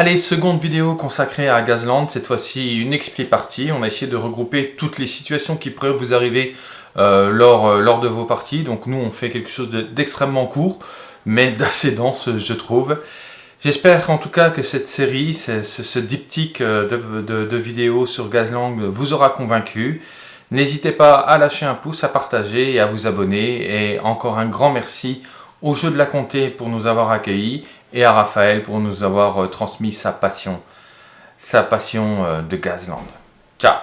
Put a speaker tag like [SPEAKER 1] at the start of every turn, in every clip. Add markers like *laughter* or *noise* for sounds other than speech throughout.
[SPEAKER 1] Allez, seconde vidéo consacrée à Gazland, cette fois-ci une expli partie. On a essayé de regrouper toutes les situations qui pourraient vous arriver euh, lors, euh, lors de vos parties. Donc nous, on fait quelque chose d'extrêmement court, mais *laughs* d'assez dense, je trouve. J'espère en tout cas que cette série, ce, diptyque euh, de, vidéos sur Gazlang vous aura convaincu. N'hésitez pas à lâcher un pouce, à partager et à vous abonner. Et encore un grand merci au Jeu de la Comté pour nous avoir accueillis et à Raphaël pour nous avoir euh, transmis sa passion, sa passion euh, de Gazland. Ciao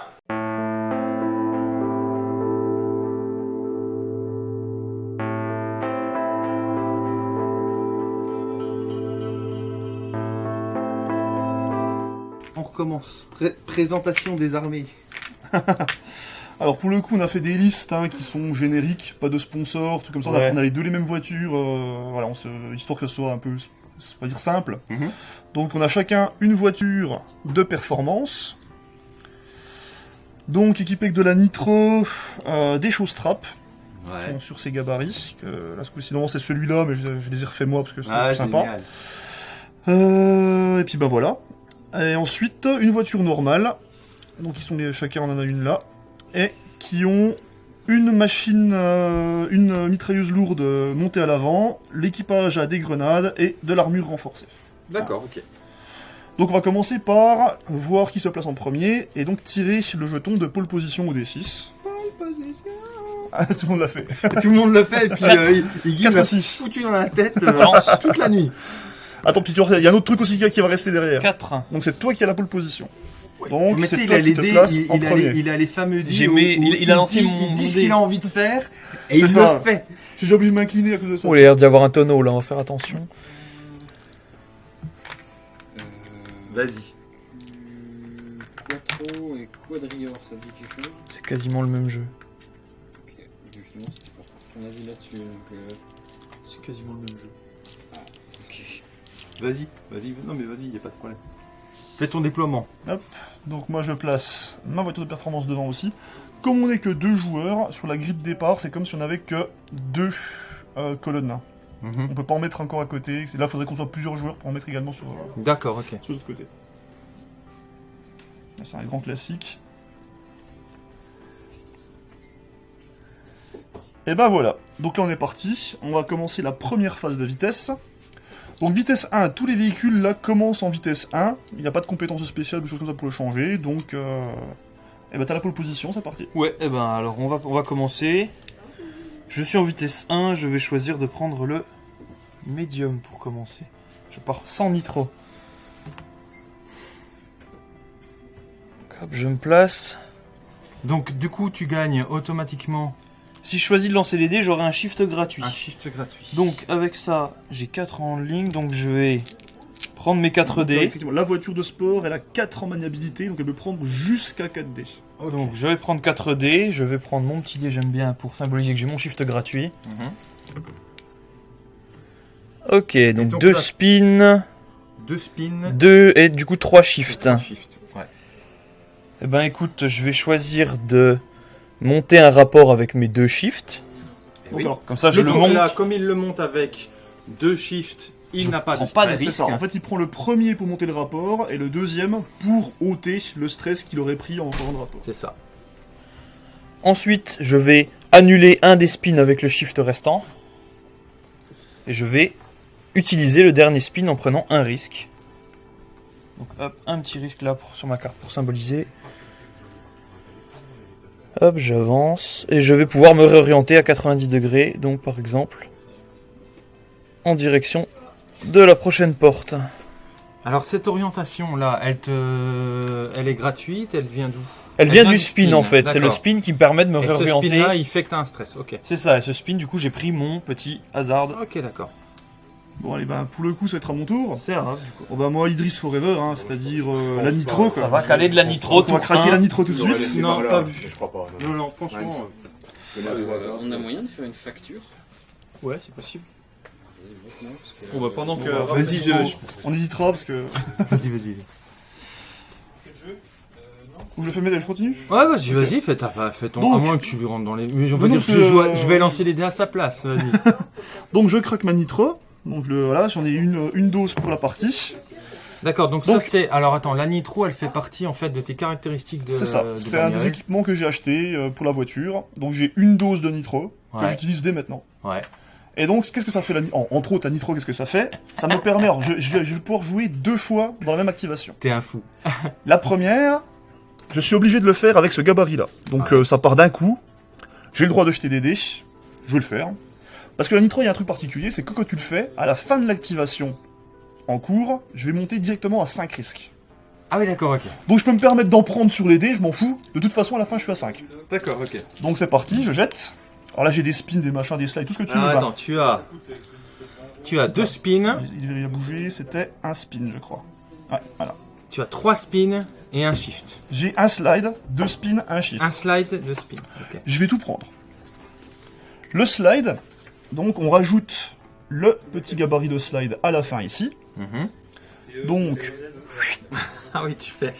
[SPEAKER 2] On recommence. présentation des armées. *laughs*
[SPEAKER 3] Alors pour le coup, on a fait des listes hein, qui sont génériques, pas de sponsors, tout comme ça. On a les deux les mêmes voitures, euh, voilà, histoire que ce soit un peu, on va dire simple. Mhm. Donc on a chacun une voiture de performance. Donc équipée avec de la nitro, euh, des choses trap sur ses gabarits. Que, là, sinon c'est celui-là, mais je, les ai refait moi parce que c'est ah, sympa. Euh, et puis bah voilà. Et ensuite une voiture normale. Donc ils sont les, chacun en a une là et qui ont une machine, euh, une mitrailleuse lourde montée à l'avant, l'équipage a des grenades et de l'armure renforcée.
[SPEAKER 2] D'accord, ok.
[SPEAKER 3] Donc on va commencer par voir qui se place en premier et donc tirer le jeton de pole position au D6. Pole position ah, tout le monde l'a fait. *laughs*
[SPEAKER 2] tout le monde l'a fait et puis euh, il, il m'a foutu dans la tête euh, toute la nuit.
[SPEAKER 3] Attends, puis il y a un autre truc aussi qui va rester derrière.
[SPEAKER 4] 4.
[SPEAKER 3] Donc c'est toi qui as la pole position.
[SPEAKER 2] Donc, mais tu sais, il a les dés, il, a les, il a les fameux dés.
[SPEAKER 4] il, a lancé
[SPEAKER 2] mon. Il dit ce qu'il a envie de faire et il le fait.
[SPEAKER 3] J'ai déjà oublié de m'incliner à cause de ça.
[SPEAKER 4] Oh, il a l'air d'y avoir un tonneau là, on va faire attention.
[SPEAKER 2] Euh, Vas-y. Quattro et Quadrior, ça dit quelque chose?
[SPEAKER 4] C'est quasiment le même jeu.
[SPEAKER 2] Ok, justement, c'est pour ton avis là-dessus. Euh,
[SPEAKER 4] c'est quasiment le même jeu.
[SPEAKER 2] Ah, ok. Vas-y, vas-y, non mais vas-y, y a pas de problème. Fais ton déploiement.
[SPEAKER 3] Hop. Donc moi je place ma voiture de performance devant aussi. Comme on n'est que deux joueurs, sur la grille de départ, c'est comme si on n'avait que deux euh, colonnes. Mhm. On peut pas en mettre encore à côté. Là, il faudrait qu'on soit plusieurs joueurs pour en mettre également sur,
[SPEAKER 2] euh, D'accord, ok.
[SPEAKER 3] sur l'autre côté. C'est un grand classique. Et ben voilà. Donc là, on est parti. On va commencer la première phase de vitesse. Donc vitesse 1, tous les véhicules là commencent en vitesse 1. Il n'y a pas de compétences spéciales, des choses comme ça pour le changer. Donc, euh... eh ben t'as la pole position, c'est parti.
[SPEAKER 4] Ouais, eh ben alors on va, on va commencer. Je suis en vitesse 1, je vais choisir de prendre le médium pour commencer. Je pars sans nitro. Hop, je me place.
[SPEAKER 2] Donc du coup tu gagnes automatiquement
[SPEAKER 4] si je choisis de lancer les dés, j'aurai un shift gratuit.
[SPEAKER 2] Un shift gratuit.
[SPEAKER 4] Donc avec ça, j'ai 4 en ligne, donc je vais prendre mes 4 dés.
[SPEAKER 3] la voiture de sport, elle a 4 en maniabilité, donc elle peut prendre jusqu'à 4 dés.
[SPEAKER 4] Donc je vais prendre 4 dés, je vais prendre mon petit dé, j'aime bien, pour symboliser que j'ai mon shift gratuit. Mhm. Ok, donc 2 spins.
[SPEAKER 2] 2 spins.
[SPEAKER 4] 2 et du coup 3 shifts.
[SPEAKER 2] 3 shifts, ouais.
[SPEAKER 4] Eh ben écoute, je vais choisir de monter un rapport avec mes deux shifts.
[SPEAKER 2] Oui. Comme ça, je le, monte. Là, comme il le monte avec deux shifts, il n'a pas, de, pas de risque.
[SPEAKER 3] En fait, il prend le premier pour monter le rapport et le deuxième pour ôter le stress qu'il aurait pris en faisant le rapport.
[SPEAKER 2] C'est ça.
[SPEAKER 4] Ensuite, je vais annuler un des spins avec le shift restant. Et je vais utiliser le dernier spin en prenant un risque. Donc hop, un petit risque là pour, sur ma carte pour symboliser. Hop, j'avance. Et je vais pouvoir me réorienter à 90 degrés. Donc, par exemple, en direction de la prochaine porte.
[SPEAKER 2] Alors, cette orientation-là, elle, te... elle est gratuite Elle vient d'où?
[SPEAKER 4] Elle, vient, du spin, en fait. C'est le spin qui me permet de me réorienter. ce
[SPEAKER 2] spin-là, il fait que tu as un stress. Ok.
[SPEAKER 4] C'est ça. Et ce spin, du coup, j'ai pris mon petit hasard.
[SPEAKER 2] Ok, d'accord.
[SPEAKER 3] Bon allez bah pour le coup ça va être à mon tour.
[SPEAKER 4] C'est grave du coup.
[SPEAKER 3] Oh bah moi Idris Forever hein, c'est-à-dire euh, la nitro quoi.
[SPEAKER 4] Ça va caler de la nitro.
[SPEAKER 3] On va craquer la nitro tout de suite.
[SPEAKER 2] Non, pas vu. Je crois pas. Non non, franchement.
[SPEAKER 5] Euh, on a moyen de faire une facture
[SPEAKER 4] Ouais c'est possible. Bon bah pendant que.
[SPEAKER 3] Vas-y on hésitera parce que. *laughs*
[SPEAKER 2] vas-y vas-y.
[SPEAKER 3] Ou je le fais mettre, je continue?
[SPEAKER 2] Ouais, vas-y, vas-y, fais, fais ton. à moins que tu lui rentres dans les. Mais je, dire, je, je, vais lancer les dés à sa place, vas-y. *laughs*
[SPEAKER 3] donc je craque ma nitro. Donc le, voilà, j'en ai une, une dose pour la partie.
[SPEAKER 2] D'accord, donc, ça c'est... Alors attends, la nitro, elle fait partie en fait de tes caractéristiques de...
[SPEAKER 3] C'est ça, c'est un des équipements que j'ai acheté euh, pour la voiture. Donc j'ai une dose de nitro, que j'utilise dès maintenant.
[SPEAKER 2] Ouais.
[SPEAKER 3] Et donc, qu'est-ce que ça fait la en, Entre autres, la nitro, qu'est-ce que ça fait? Ça me permet, alors, je, je, vais pouvoir jouer deux fois dans la même activation.
[SPEAKER 2] T'es un fou. *laughs*
[SPEAKER 3] la première, je suis obligé de le faire avec ce gabarit-là. Donc, euh, ça part d'un coup. J'ai le droit de jeter des dés. Je vais le faire. Parce que la nitro, il y a un truc particulier, c'est que quand tu le fais, à la fin de l'activation en cours, je vais monter directement à 5 risques.
[SPEAKER 2] Ah oui, d'accord, ok.
[SPEAKER 3] Donc je peux me permettre d'en prendre sur les dés, je m'en fous. De toute façon, à la fin, je suis à 5.
[SPEAKER 2] D'accord, ok.
[SPEAKER 3] Donc c'est parti, je jette. Alors là, j'ai des spins, des machins, des slides, tout ce que tu veux.
[SPEAKER 2] Ah, attends, tu as... Tu as deux spins.
[SPEAKER 3] Il, a bougé, c'était un spin, je crois. Ouais, voilà.
[SPEAKER 2] Tu as trois spins et un shift.
[SPEAKER 3] J'ai un slide, deux spins, un shift.
[SPEAKER 2] Un slide, deux spins.
[SPEAKER 3] Je vais tout prendre. Le slide, donc on rajoute le petit gabarit de slide à la fin ici. Mhm. Donc, *laughs*
[SPEAKER 2] ah oui, tu fais.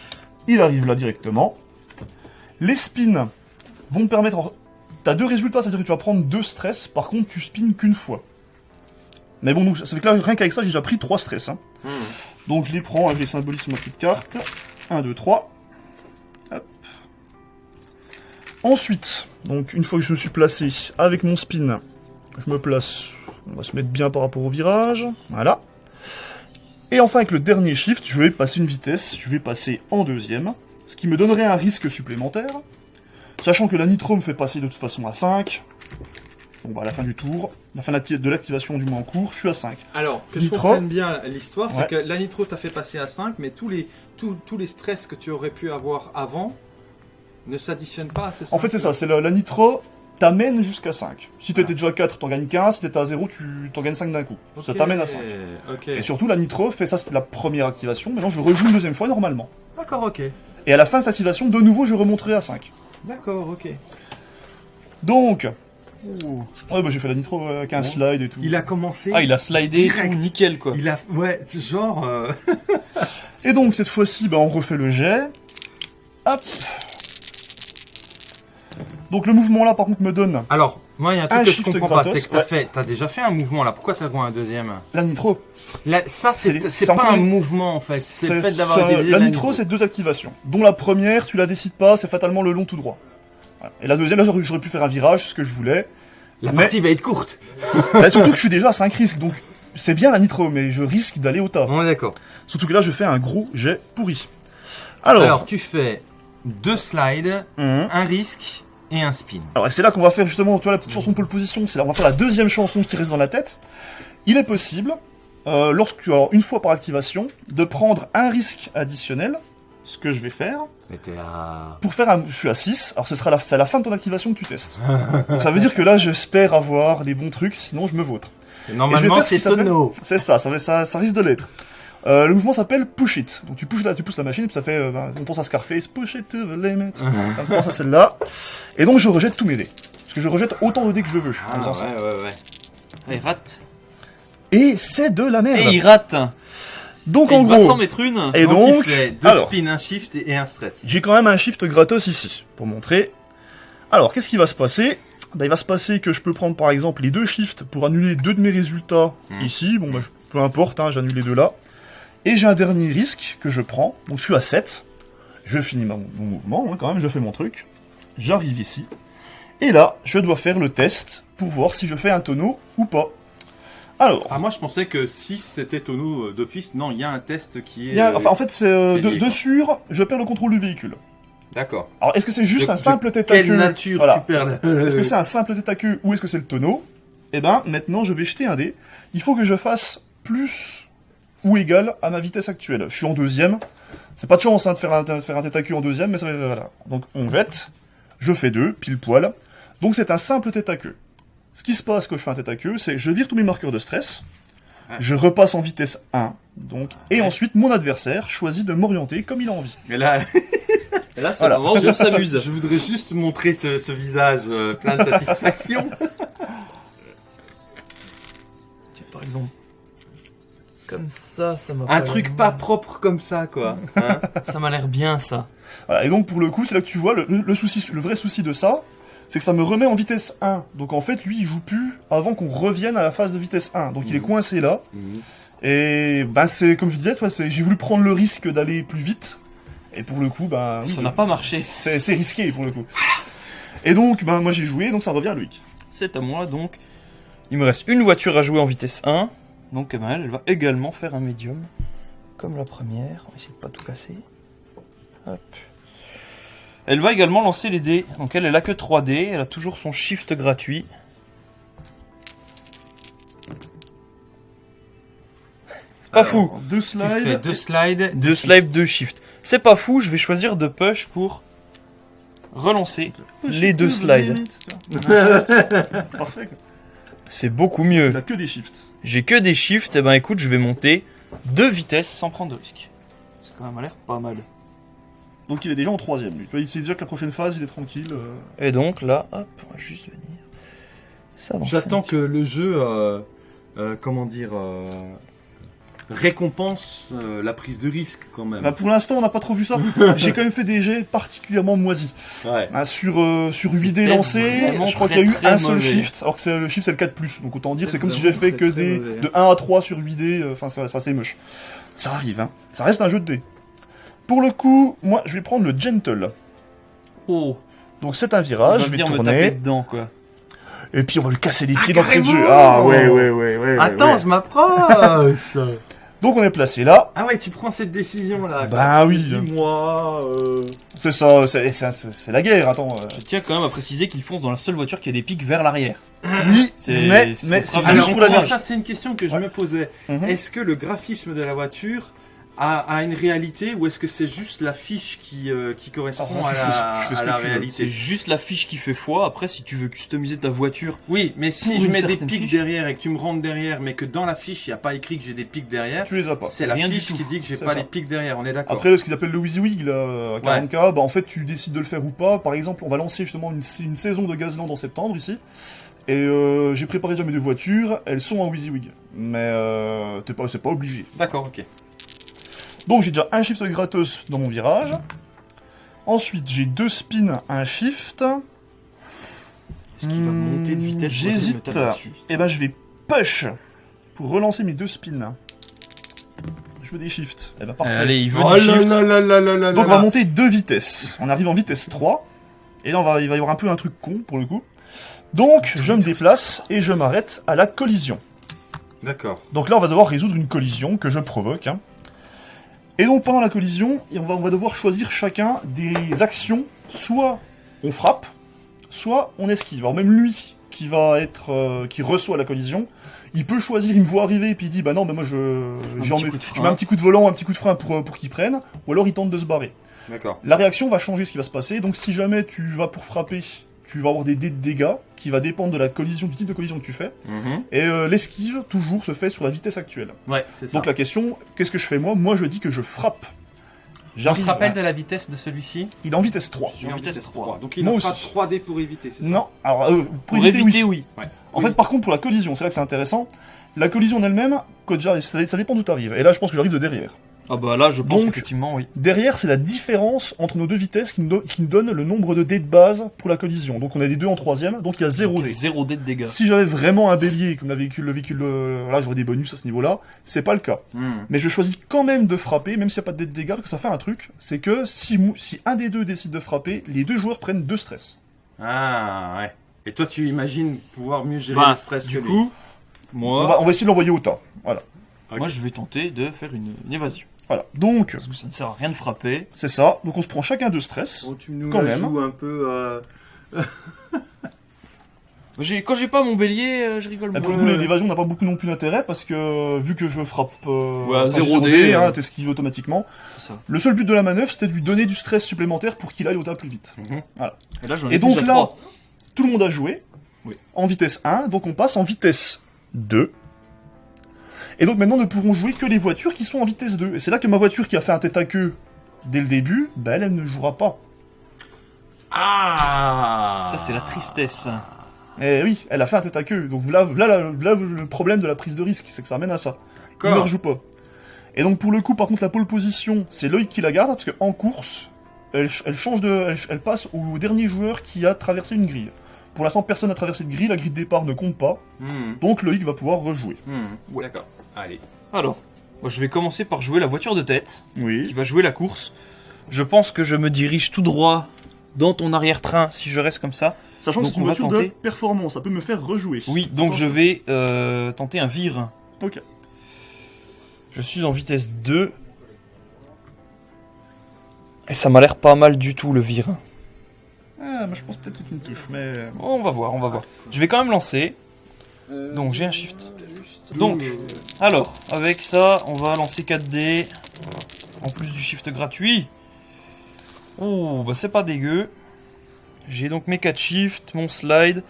[SPEAKER 3] Il arrive là directement. Les spins vont permettre T'as deux résultats, c'est-à-dire que tu vas prendre deux stress, par contre tu spins qu'une fois. Mais bon, ça fait que là, rien qu'avec ça, j'ai déjà pris trois stress. Hein. Hmm. Donc je les prends, je les symbolise sur ma petite carte. 1, 2, 3. Ensuite, donc une fois que je me suis placé avec mon spin, je me place, on va se mettre bien par rapport au virage, voilà. Et enfin avec le dernier shift, je vais passer une vitesse, je vais passer en deuxième, ce qui me donnerait un risque supplémentaire, Sachant que la nitro me fait passer de toute façon à 5. Bon bah à la fin du tour, la fin de l'activation du moins en cours, je suis à 5.
[SPEAKER 2] Alors, que je comprenne bien l'histoire, c'est que la nitro t'a fait passer à 5, mais tous les, tous, les stress que tu aurais pu avoir avant ne s'additionnent pas à ce 5.
[SPEAKER 3] En fait c'est ça, c'est la, nitro t'amène jusqu'à 5. Si t'étais déjà à 4, t'en gagnes 15, si t'étais à 0, tu t'en gagnes 5 d'un coup. Ça t'amène à 5. Et surtout la nitro fait ça, c'était la première activation, maintenant je rejoue une deuxième fois normalement.
[SPEAKER 2] D'accord, ok.
[SPEAKER 3] Et à la fin de cette activation, de nouveau je remonterai à 5.
[SPEAKER 2] D'accord, ok.
[SPEAKER 3] Donc, Ouais, bah j'ai fait la nitro avec un slide et tout.
[SPEAKER 2] Il a commencé.
[SPEAKER 4] Ah, il a slidé tout nickel quoi.
[SPEAKER 2] Il a, ouais, genre. Euh, *laughs*
[SPEAKER 3] et donc cette fois-ci, bah on refait le jet. Hop. Donc le mouvement là, par contre, me donne.
[SPEAKER 2] Alors, moi, il y a un truc que je comprends pas, c'est que t'as fait, t'as déjà fait un mouvement là. Pourquoi t'as un deuxième?
[SPEAKER 3] La nitro.
[SPEAKER 2] ça, c'est pas un mouvement en fait. C'est le fait d'avoir
[SPEAKER 3] La nitro, c'est deux activations. Dont la première, tu la décides pas, c'est fatalement le long tout droit. Et la deuxième, là, j'aurais pu faire un virage, ce que je voulais.
[SPEAKER 2] La partie va être courte. *laughs*
[SPEAKER 3] Bah, surtout que je suis déjà à 5 risques, donc c'est bien la nitro, mais je risque d'aller au tas.
[SPEAKER 2] Bon, d'accord.
[SPEAKER 3] Surtout que là, je fais un gros jet pourri. Alors,
[SPEAKER 2] Alors tu fais deux slides, mhm. un risque et un spin.
[SPEAKER 3] Alors c'est là qu'on va faire justement, tu vois, la petite chanson pole position, c'est là on va faire la deuxième chanson qui reste dans la tête. Il est possible, euh, lorsque, une fois par activation, de prendre un risque additionnel, ce que je vais faire.
[SPEAKER 2] Mais t'es à...
[SPEAKER 3] Pour faire un... Je suis à 6, alors ce sera la... c'est à la fin de ton activation que tu testes. Donc ça veut dire que là, j'espère avoir les bons trucs, sinon je me vautre.
[SPEAKER 2] Normalement, c'est tonneau.
[SPEAKER 3] C'est ça, ça, ça, ça risque de l'être. Euh, le mouvement s'appelle Push It. Donc tu, pousses la, tu pousses la machine, et puis ça fait. Euh, ben, on pense à Scarface, Push It to the limit. *laughs* on pense à celle-là. Et donc je rejette tous mes dés. Parce que je rejette autant de dés que je veux
[SPEAKER 2] ah, ouais, Ouais, ouais,
[SPEAKER 4] il rate.
[SPEAKER 3] Et c'est de la merde.
[SPEAKER 4] Et il rate.
[SPEAKER 3] Donc en
[SPEAKER 4] il
[SPEAKER 3] gros.
[SPEAKER 4] Va s'en mettre une.
[SPEAKER 3] Et donc.
[SPEAKER 2] Il fait deux spins, un shift et un stress.
[SPEAKER 3] J'ai quand même un shift gratos ici. Pour montrer. Alors, qu'est-ce qui va se passer? Bah, il va se passer que je peux prendre par exemple les deux shifts pour annuler deux de mes résultats hmm. ici. Bon, bah, peu importe, hein, j'annule les deux là. Et j'ai un dernier risque que je prends, donc je suis à 7. Je finis mon, mouvement, hein, quand même, je fais mon truc. J'arrive ici. Et là, je dois faire le test pour voir si je fais un tonneau ou pas. Alors.
[SPEAKER 2] Ah, moi je pensais que si c'était tonneau euh, d'office, non, il y a un test qui
[SPEAKER 3] est. enfin, en fait, c'est euh, de, sur, je perds le contrôle du véhicule.
[SPEAKER 2] D'accord.
[SPEAKER 3] Alors, est-ce que c'est juste un simple tête à queue
[SPEAKER 2] Quelle nature tu perds
[SPEAKER 3] Est-ce que c'est un simple tête à queue ou est-ce que c'est le tonneau? Eh ben, maintenant, je vais jeter un dé. Il faut que je fasse plus ou égal à ma vitesse actuelle. Je suis en deuxième. C'est pas de chance hein, de, faire un, faire un tête à queue en deuxième, mais ça va, voilà. Donc on jette, je fais deux, pile poil. Donc c'est un simple tête à queue. Ce qui se passe quand je fais un tête à queue, c'est je vire tous mes marqueurs de stress, je repasse en vitesse 1, donc, et ensuite mon adversaire choisit de m'orienter comme il a envie.
[SPEAKER 2] Mais là, *laughs* là c'est vraiment, je s'amuse. Je voudrais juste montrer ce, visage euh, plein de satisfaction. *laughs*
[SPEAKER 4] par exemple, comme ça, ça m'a
[SPEAKER 2] Un truc pas propre comme ça, quoi. Hein *laughs*
[SPEAKER 4] ça m'a l'air bien, ça.
[SPEAKER 3] et donc, pour le coup, c'est là que tu vois, le, souci, le vrai souci de ça, c'est que ça me remet en vitesse 1. Donc, en fait, lui, il joue plus avant qu'on revienne à la phase de vitesse 1. Donc, il est mhm. coincé là. Mhm. Et bah c'est comme je disais, j'ai voulu prendre le risque d'aller plus vite. Et pour le coup, bah
[SPEAKER 4] ça n'a pas marché.
[SPEAKER 3] C'est risqué pour le coup. Et donc, bah moi j'ai joué, donc ça revient à Loïc.
[SPEAKER 4] C'est à moi, donc il me reste une voiture à jouer en vitesse 1. Donc elle, elle va également faire un médium, comme la première. On va essayer de pas tout casser. Hop. Elle va également lancer les dés. Donc elle, elle a que 3 dés. Elle a toujours son shift gratuit. C'est pas fou.
[SPEAKER 3] Deux slides.
[SPEAKER 1] deux slides.
[SPEAKER 4] Deux slides, deux shift. C'est pas fou, je vais choisir de push pour relancer les deux slides. *laughs*
[SPEAKER 3] Parfait.
[SPEAKER 4] C'est beaucoup mieux.
[SPEAKER 3] Que des shifts.
[SPEAKER 4] J'ai que des shifts, et ben écoute, je vais monter deux vitesses sans prendre de risque.
[SPEAKER 3] C'est quand même a l'air pas mal. Donc il est déjà en troisième, lui. Il sait déjà que la prochaine phase, il est tranquille. euh.
[SPEAKER 4] Et donc là, hop, on va juste venir. Ça
[SPEAKER 2] J'attends que le jeu, euh, euh, comment dire, euh, récompense euh, la prise de risque quand même.
[SPEAKER 3] Bah, pour l'instant, on n'a pas trop vu ça. *laughs* J'ai quand même fait des jets particulièrement moisis.
[SPEAKER 2] Ouais.
[SPEAKER 3] Hein, sur, euh, sur 8 dés lancés, je crois qu'il y a eu un seul shift, alors que le shift c'est le 4+. Donc autant dire, c'est comme si j'avais fait que des
[SPEAKER 2] mauvais.
[SPEAKER 3] de 1 à 3 sur 8 dés, euh, enfin ça, ça c'est moche. Ça arrive, hein. Ça reste un jeu de dés. Pour le coup, moi je vais prendre le Gentle.
[SPEAKER 4] Oh,
[SPEAKER 3] Donc c'est un virage, je vais
[SPEAKER 4] venir me taper
[SPEAKER 3] tourner,
[SPEAKER 4] dedans quoi.
[SPEAKER 3] et puis on va lui casser les pieds d'entrée de jeu. Ah ouais, ouais, ouais, ouais.
[SPEAKER 2] Attends,
[SPEAKER 3] ouais.
[SPEAKER 2] je m'approche *laughs*
[SPEAKER 3] Donc on est placé là.
[SPEAKER 2] Ah ouais, tu prends cette décision là.
[SPEAKER 3] Bah oui.
[SPEAKER 2] Dis-moi. euh,
[SPEAKER 3] C'est ça, c'est c'est- c'est- c'est la guerre, attends. euh.
[SPEAKER 4] Je tiens quand même à préciser qu'il fonce dans la seule voiture qui a des pics vers l'arrière.
[SPEAKER 3] Oui,
[SPEAKER 4] C'est-
[SPEAKER 3] mais,
[SPEAKER 4] c'est
[SPEAKER 3] mais juste pour la
[SPEAKER 2] ça c'est une question que je
[SPEAKER 3] Ouais.
[SPEAKER 2] me posais.
[SPEAKER 3] Mhm.
[SPEAKER 2] Est-ce que le graphisme de la voiture a une réalité ou est-ce que c'est juste l'affiche qui, euh, qui correspond à la, à la
[SPEAKER 3] veux.
[SPEAKER 4] C'est
[SPEAKER 2] réalité
[SPEAKER 4] juste la fiche qui fait foi. Après, si tu veux customiser ta voiture,
[SPEAKER 2] Oui, mais si je mets des pics
[SPEAKER 4] fiche.
[SPEAKER 2] derrière et que tu me rentres derrière, mais que dans la fiche il n'y a pas écrit que j'ai des pics derrière,
[SPEAKER 3] Tu les as pas.
[SPEAKER 2] c'est la fiche qui dit que j'ai pas
[SPEAKER 3] ça.
[SPEAKER 2] les pics derrière, on est d'accord.
[SPEAKER 3] Après, ce qu'ils appellent le WYSIWYG, là, à 40K, bah, en fait, tu décides de le faire ou pas. Par exemple, on va lancer justement une, une saison de Gazland en septembre, ici. Et euh, j'ai préparé déjà mes deux voitures, elles sont en WYSIWYG. Mais euh, c'est pas obligé.
[SPEAKER 2] D'accord, ok.
[SPEAKER 3] Donc j'ai déjà un shift gratos dans mon virage. Ensuite, j'ai deux spins, un shift.
[SPEAKER 4] est-ce qu'il va monter de vitesse
[SPEAKER 3] J'hésite. Et ben, je vais push pour relancer mes deux spins. Je veux des shifts. Et ben, parfait.
[SPEAKER 4] Allez, il veut
[SPEAKER 2] Oh
[SPEAKER 4] du
[SPEAKER 2] là
[SPEAKER 4] shift.
[SPEAKER 2] là là là là là
[SPEAKER 3] Donc on va monter deux vitesses. On arrive en vitesse 3. Et là on va, il va y avoir un peu un truc con pour le coup. Donc je me déplace et je m'arrête à la collision.
[SPEAKER 2] D'accord.
[SPEAKER 3] Donc là on va devoir résoudre une collision que je provoque. hein. Et donc pendant la collision, on va, on va devoir choisir chacun des actions. Soit on frappe, soit on esquive. Alors même lui qui va être, euh, qui reçoit la collision, il peut choisir, il me voit arriver et puis il dit bah non mais moi je,
[SPEAKER 4] frein.
[SPEAKER 3] je mets un petit coup de volant, un petit coup de frein pour, euh, pour qu'il prenne, ou alors il tente de se barrer.
[SPEAKER 2] D'accord.
[SPEAKER 3] La réaction va changer ce qui va se passer. Donc si jamais tu vas pour frapper, tu vas avoir des dés de dégâts qui va dépendre de la collision, du type de collision que tu fais.
[SPEAKER 2] Mhm.
[SPEAKER 3] Et euh, l'esquive toujours se fait sur la vitesse actuelle.
[SPEAKER 2] Ouais, c'est ça.
[SPEAKER 3] Donc la question, qu'est-ce que je fais moi? Moi je dis que je frappe.
[SPEAKER 2] On
[SPEAKER 3] J'arrive.
[SPEAKER 2] se rappelle de la vitesse de celui-ci?
[SPEAKER 3] Il est en vitesse 3.
[SPEAKER 2] Il est en
[SPEAKER 4] vitesse
[SPEAKER 2] vitesse
[SPEAKER 4] 3.
[SPEAKER 2] 3. Donc il
[SPEAKER 3] Moi
[SPEAKER 2] en fera
[SPEAKER 3] aussi.
[SPEAKER 2] 3D pour éviter, c'est ça?
[SPEAKER 3] Non, alors euh, pour,
[SPEAKER 4] Pour
[SPEAKER 3] éviter,
[SPEAKER 4] éviter,
[SPEAKER 3] oui.
[SPEAKER 4] oui.
[SPEAKER 3] En
[SPEAKER 2] Oui.
[SPEAKER 3] fait, par contre, pour la collision, c'est là que c'est intéressant. La collision en elle-même, ça, ça dépend d'où tu arrives. Et là, je pense que j'arrive de derrière.
[SPEAKER 4] Ah bah là, je pense
[SPEAKER 3] Donc-
[SPEAKER 4] effectivement, oui.
[SPEAKER 3] Derrière, c'est la différence entre nos deux vitesses qui nous, do- qui nous donne le nombre de dés de base pour la collision. Donc on a les deux en troisième, donc il y a zéro dé.
[SPEAKER 4] Zéro dé de dégâts.
[SPEAKER 3] Si j'avais vraiment un bélier comme le véhicule, le véhicule, euh, voilà, j'aurais des bonus à ce niveau-là. C'est pas le cas.
[SPEAKER 2] Hmm.
[SPEAKER 3] Mais je choisis quand même de frapper, même s'il n'y a pas de dés de dégâts, parce que ça fait un truc. C'est que si, un des deux décide de frapper, les deux joueurs prennent deux stress.
[SPEAKER 2] Ah, ouais. Et toi, tu imagines pouvoir mieux gérer
[SPEAKER 4] Bah,
[SPEAKER 2] le stress
[SPEAKER 4] du
[SPEAKER 2] que
[SPEAKER 4] coup,
[SPEAKER 3] On,
[SPEAKER 4] moi,
[SPEAKER 3] va, on va essayer de l'envoyer au tas. Voilà.
[SPEAKER 4] moi, je vais tenter de faire une, une évasion.
[SPEAKER 3] Voilà. Donc,
[SPEAKER 4] Parce que ça ne sert à rien de frapper.
[SPEAKER 3] c'est ça. Donc on se prend chacun deux stress.
[SPEAKER 2] Oh, tu nous
[SPEAKER 3] Quand même.
[SPEAKER 2] joues un peu. euh, *laughs*
[SPEAKER 4] Quand j'ai pas mon bélier, euh, je rigole
[SPEAKER 3] Et pour le coup, l'évasion n'a pas beaucoup non plus d'intérêt parce que euh, vu que je frappe euh,
[SPEAKER 4] Ouais,
[SPEAKER 3] enfin,
[SPEAKER 4] zéro
[SPEAKER 3] zéro
[SPEAKER 4] dé,
[SPEAKER 3] dé, hein,
[SPEAKER 4] euh.
[SPEAKER 3] t'esquives automatiquement.
[SPEAKER 4] Ça.
[SPEAKER 3] Le seul but de la manœuvre, c'était de lui donner du stress supplémentaire pour qu'il aille au tas plus vite.
[SPEAKER 4] Et là, j'en ai
[SPEAKER 3] Et donc là, tout le monde a joué
[SPEAKER 4] Oui.
[SPEAKER 3] en vitesse 1, donc on passe en vitesse 2. Et donc maintenant ne pourront jouer que les voitures qui sont en vitesse 2. Et c'est là que ma voiture qui a fait un tête à queue dès le début, bah elle, elle ne jouera pas.
[SPEAKER 2] Ah
[SPEAKER 4] Ça, c'est la tristesse.
[SPEAKER 3] Eh oui, elle a fait un tête à queue. Donc là, là, là, là, le problème de la prise de risque, c'est que ça amène à ça. Il ne rejoue pas. Et donc pour le coup, par contre, la pole position, c'est Loïc qui la garde, parce qu'en course, elle, ch- elle change de, elle passe au dernier joueur qui a traversé une grille. Pour l'instant, personne n'a traversé de grille, la grille de départ ne compte pas,
[SPEAKER 2] Hmm,
[SPEAKER 3] donc Loïc va pouvoir rejouer.
[SPEAKER 2] hmm, D'accord. Allez.
[SPEAKER 4] Alors, moi, je vais commencer par jouer la voiture de tête, qui
[SPEAKER 3] Oui.
[SPEAKER 4] va jouer la course. Je pense que je me dirige tout droit dans ton arrière-train si je reste comme ça.
[SPEAKER 3] Sachant que c'est une voiture de performance, ça peut me faire rejouer.
[SPEAKER 4] Oui, donc je vais euh, tenter un vire.
[SPEAKER 3] Ok.
[SPEAKER 4] Je suis en vitesse 2. Et ça m'a l'air pas mal du tout le vire.
[SPEAKER 3] Ah, mais je pense peut-être que tu me touches, mais...
[SPEAKER 4] Oh, on va voir, on va voir. Je vais quand même lancer.
[SPEAKER 5] Euh,
[SPEAKER 4] Donc j'ai un shift.
[SPEAKER 5] juste-
[SPEAKER 4] Donc,
[SPEAKER 5] Euh,
[SPEAKER 4] alors, avec ça, on va lancer 4D. En plus du shift gratuit. Oh, bah c'est pas dégueu. J'ai donc mes 4 shifts, mon slide.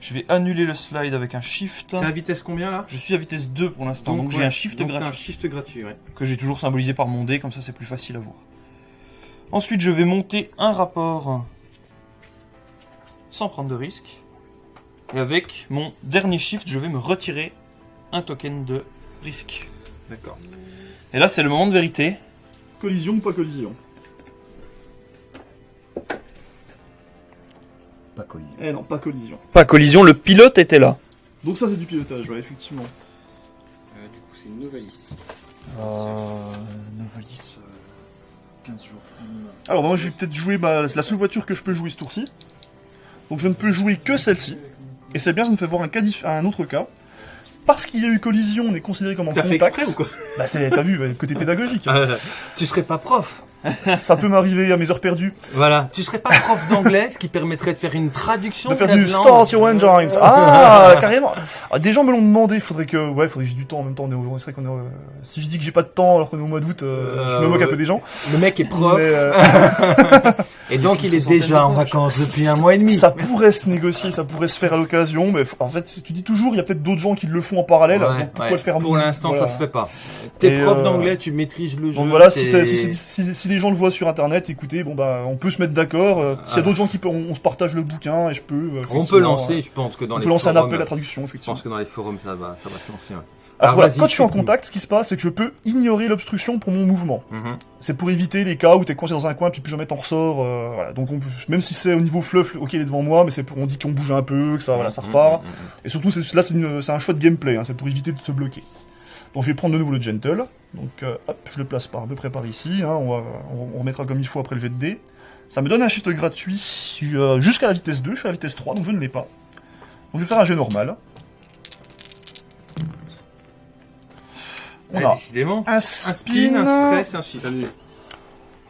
[SPEAKER 4] Je vais annuler le slide avec un shift.
[SPEAKER 2] T'es à vitesse combien là?
[SPEAKER 4] Je suis à vitesse 2 pour l'instant, donc, j'ai
[SPEAKER 2] ouais,
[SPEAKER 4] un shift
[SPEAKER 2] donc
[SPEAKER 4] gratuit.
[SPEAKER 2] un shift gratuit, ouais.
[SPEAKER 4] que j'ai toujours symbolisé par mon dé, comme ça c'est plus facile à voir. Ensuite, je vais monter un rapport sans prendre de risque. Et avec mon dernier shift, je vais me retirer un token de risque.
[SPEAKER 2] D'accord.
[SPEAKER 4] Et là, c'est le moment de vérité.
[SPEAKER 3] Collision ou pas collision?
[SPEAKER 6] Pas collision.
[SPEAKER 3] Eh non, pas collision.
[SPEAKER 4] Pas collision, le pilote était là.
[SPEAKER 3] Donc ça c'est du pilotage, ouais, effectivement.
[SPEAKER 5] euh, du coup, c'est une novalis.
[SPEAKER 4] Novalis,
[SPEAKER 6] 15 jours.
[SPEAKER 3] Alors bah, moi je vais peut-être jouer bah, c'est la seule voiture que je peux jouer ce tour-ci. Donc je ne peux jouer que celle-ci. Et c'est bien, ça me fait voir un, cas dif- un autre cas. Parce qu'il y a eu collision, on est considéré comme en
[SPEAKER 2] T'as fait
[SPEAKER 3] contact.
[SPEAKER 2] exprès ou quoi
[SPEAKER 3] Bah c'est, t'as vu, bah, le côté pédagogique. hein. *laughs*
[SPEAKER 2] Tu serais pas prof *laughs*
[SPEAKER 3] ça peut m'arriver à mes heures perdues.
[SPEAKER 2] Voilà. Tu serais pas prof d'anglais, ce qui permettrait de faire une traduction
[SPEAKER 3] De faire du. Start Your Engines. Ah, *laughs* carrément. Ah, des gens me l'ont demandé, faudrait que, ouais, faudrait que j'ai du temps en même temps. On est vrai qu'on est, euh, si je dis que j'ai pas de temps alors qu'on est au mois d'août, euh, je me moque un peu des gens.
[SPEAKER 2] Le mec est prof,
[SPEAKER 3] Mais, euh, *laughs*
[SPEAKER 2] et donc il est déjà en vacances depuis un mois et demi.
[SPEAKER 3] Ça pourrait se négocier, ça pourrait se faire à l'occasion, mais en fait, tu dis toujours, il y a peut-être d'autres gens qui le font en parallèle,
[SPEAKER 2] Ouais,
[SPEAKER 3] donc pourquoi
[SPEAKER 2] ouais.
[SPEAKER 3] le faire
[SPEAKER 2] Pour l'instant,
[SPEAKER 3] voilà.
[SPEAKER 2] ça se fait pas. T'es prof
[SPEAKER 3] euh,
[SPEAKER 2] d'anglais, tu maîtrises le jeu.
[SPEAKER 3] Donc voilà, si, si- si les gens le voient sur internet, écoutez, bon bah, on peut se mettre d'accord. euh, S'il y a d'autres gens qui peuvent, on, on se partage le bouquin et je peux. euh,
[SPEAKER 2] on peut lancer,
[SPEAKER 3] euh,
[SPEAKER 2] je pense que dans
[SPEAKER 3] on
[SPEAKER 2] les
[SPEAKER 3] peut lancer un appel à traduction,
[SPEAKER 2] Je
[SPEAKER 3] effectivement.
[SPEAKER 2] pense que dans les forums, ça va, ça va se lancer. ouais.
[SPEAKER 3] Alors
[SPEAKER 2] Alors,
[SPEAKER 3] voilà, quand je suis en contact, ce qui se passe, c'est que je peux ignorer l'obstruction pour mon mouvement.
[SPEAKER 2] Mhm.
[SPEAKER 3] C'est pour éviter les cas où t'es coincé dans un coin puis plus jamais t'en ressors. euh, voilà. Donc on peut- même si c'est au niveau fluff, ok il est devant moi, mais c'est pour on dit qu'on bouge un peu, que ça voilà ça
[SPEAKER 2] Mhm,
[SPEAKER 3] repart.
[SPEAKER 2] mhm.
[SPEAKER 3] Et surtout c'est- là c'est un choix de gameplay, hein, c'est pour éviter de se bloquer. Donc je vais prendre de nouveau le gentle. Donc euh, hop, je le place par à peu près par ici. hein, on, va, on, on remettra comme il faut après le jet de dés. Ça me donne un shift gratuit euh, jusqu'à la vitesse 2. Je suis à la vitesse 3, donc je ne l'ai pas. Donc je vais faire un jet normal. On a
[SPEAKER 2] décidément.
[SPEAKER 3] un
[SPEAKER 2] Un
[SPEAKER 3] spin,
[SPEAKER 2] un stress, un shift.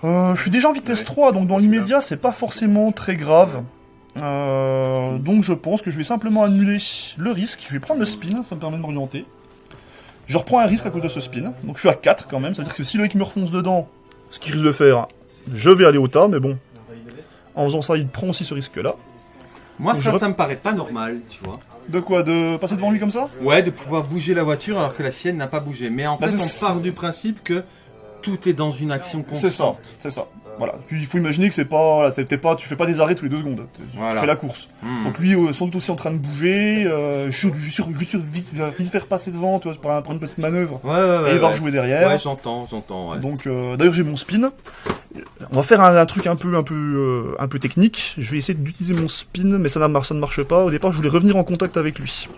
[SPEAKER 3] Euh, je suis déjà en vitesse 3, donc dans l'immédiat, c'est pas forcément très grave. Euh, donc je pense que je vais simplement annuler le risque. Je vais prendre le spin, ça me permet de m'orienter. Je reprends un risque à cause de ce spin. Donc je suis à 4 quand même, c'est-à-dire que si Loïc me refonce dedans, ce qu'il risque de faire, je vais aller au tas, mais bon. En faisant ça, il prend aussi ce risque-là.
[SPEAKER 2] Moi,
[SPEAKER 3] Donc,
[SPEAKER 2] ça,
[SPEAKER 3] je
[SPEAKER 2] ça me paraît pas normal, tu vois.
[SPEAKER 3] De quoi De passer devant lui comme ça?
[SPEAKER 2] Ouais, de pouvoir bouger la voiture alors que la sienne n'a pas bougé. Mais en
[SPEAKER 3] Bah,
[SPEAKER 2] fait, on part du principe que tout est dans une action constante.
[SPEAKER 3] C'est ça, c'est ça. Voilà. Puis, il faut imaginer que c'est pas, voilà, c'est pas, tu fais pas des arrêts tous les deux secondes. Tu
[SPEAKER 2] Voilà.
[SPEAKER 3] fais la course.
[SPEAKER 2] Hmm.
[SPEAKER 3] Donc lui, euh, sans doute aussi en train de bouger, euh, je suis je suis sûr- je suis sûr vite, vite faire passer devant, tu vois, un- par une petite manœuvre.
[SPEAKER 2] Ouais, ouais, ouais.
[SPEAKER 3] et il va rejouer derrière.
[SPEAKER 2] Ouais, j'entends, j'entends. Ouais.
[SPEAKER 3] Donc euh, d'ailleurs j'ai mon spin. On va faire un, un truc un peu un peu euh, un peu technique. Je vais essayer d'utiliser mon spin, mais ça, ça ne marche pas. Au départ, je voulais revenir en contact avec lui.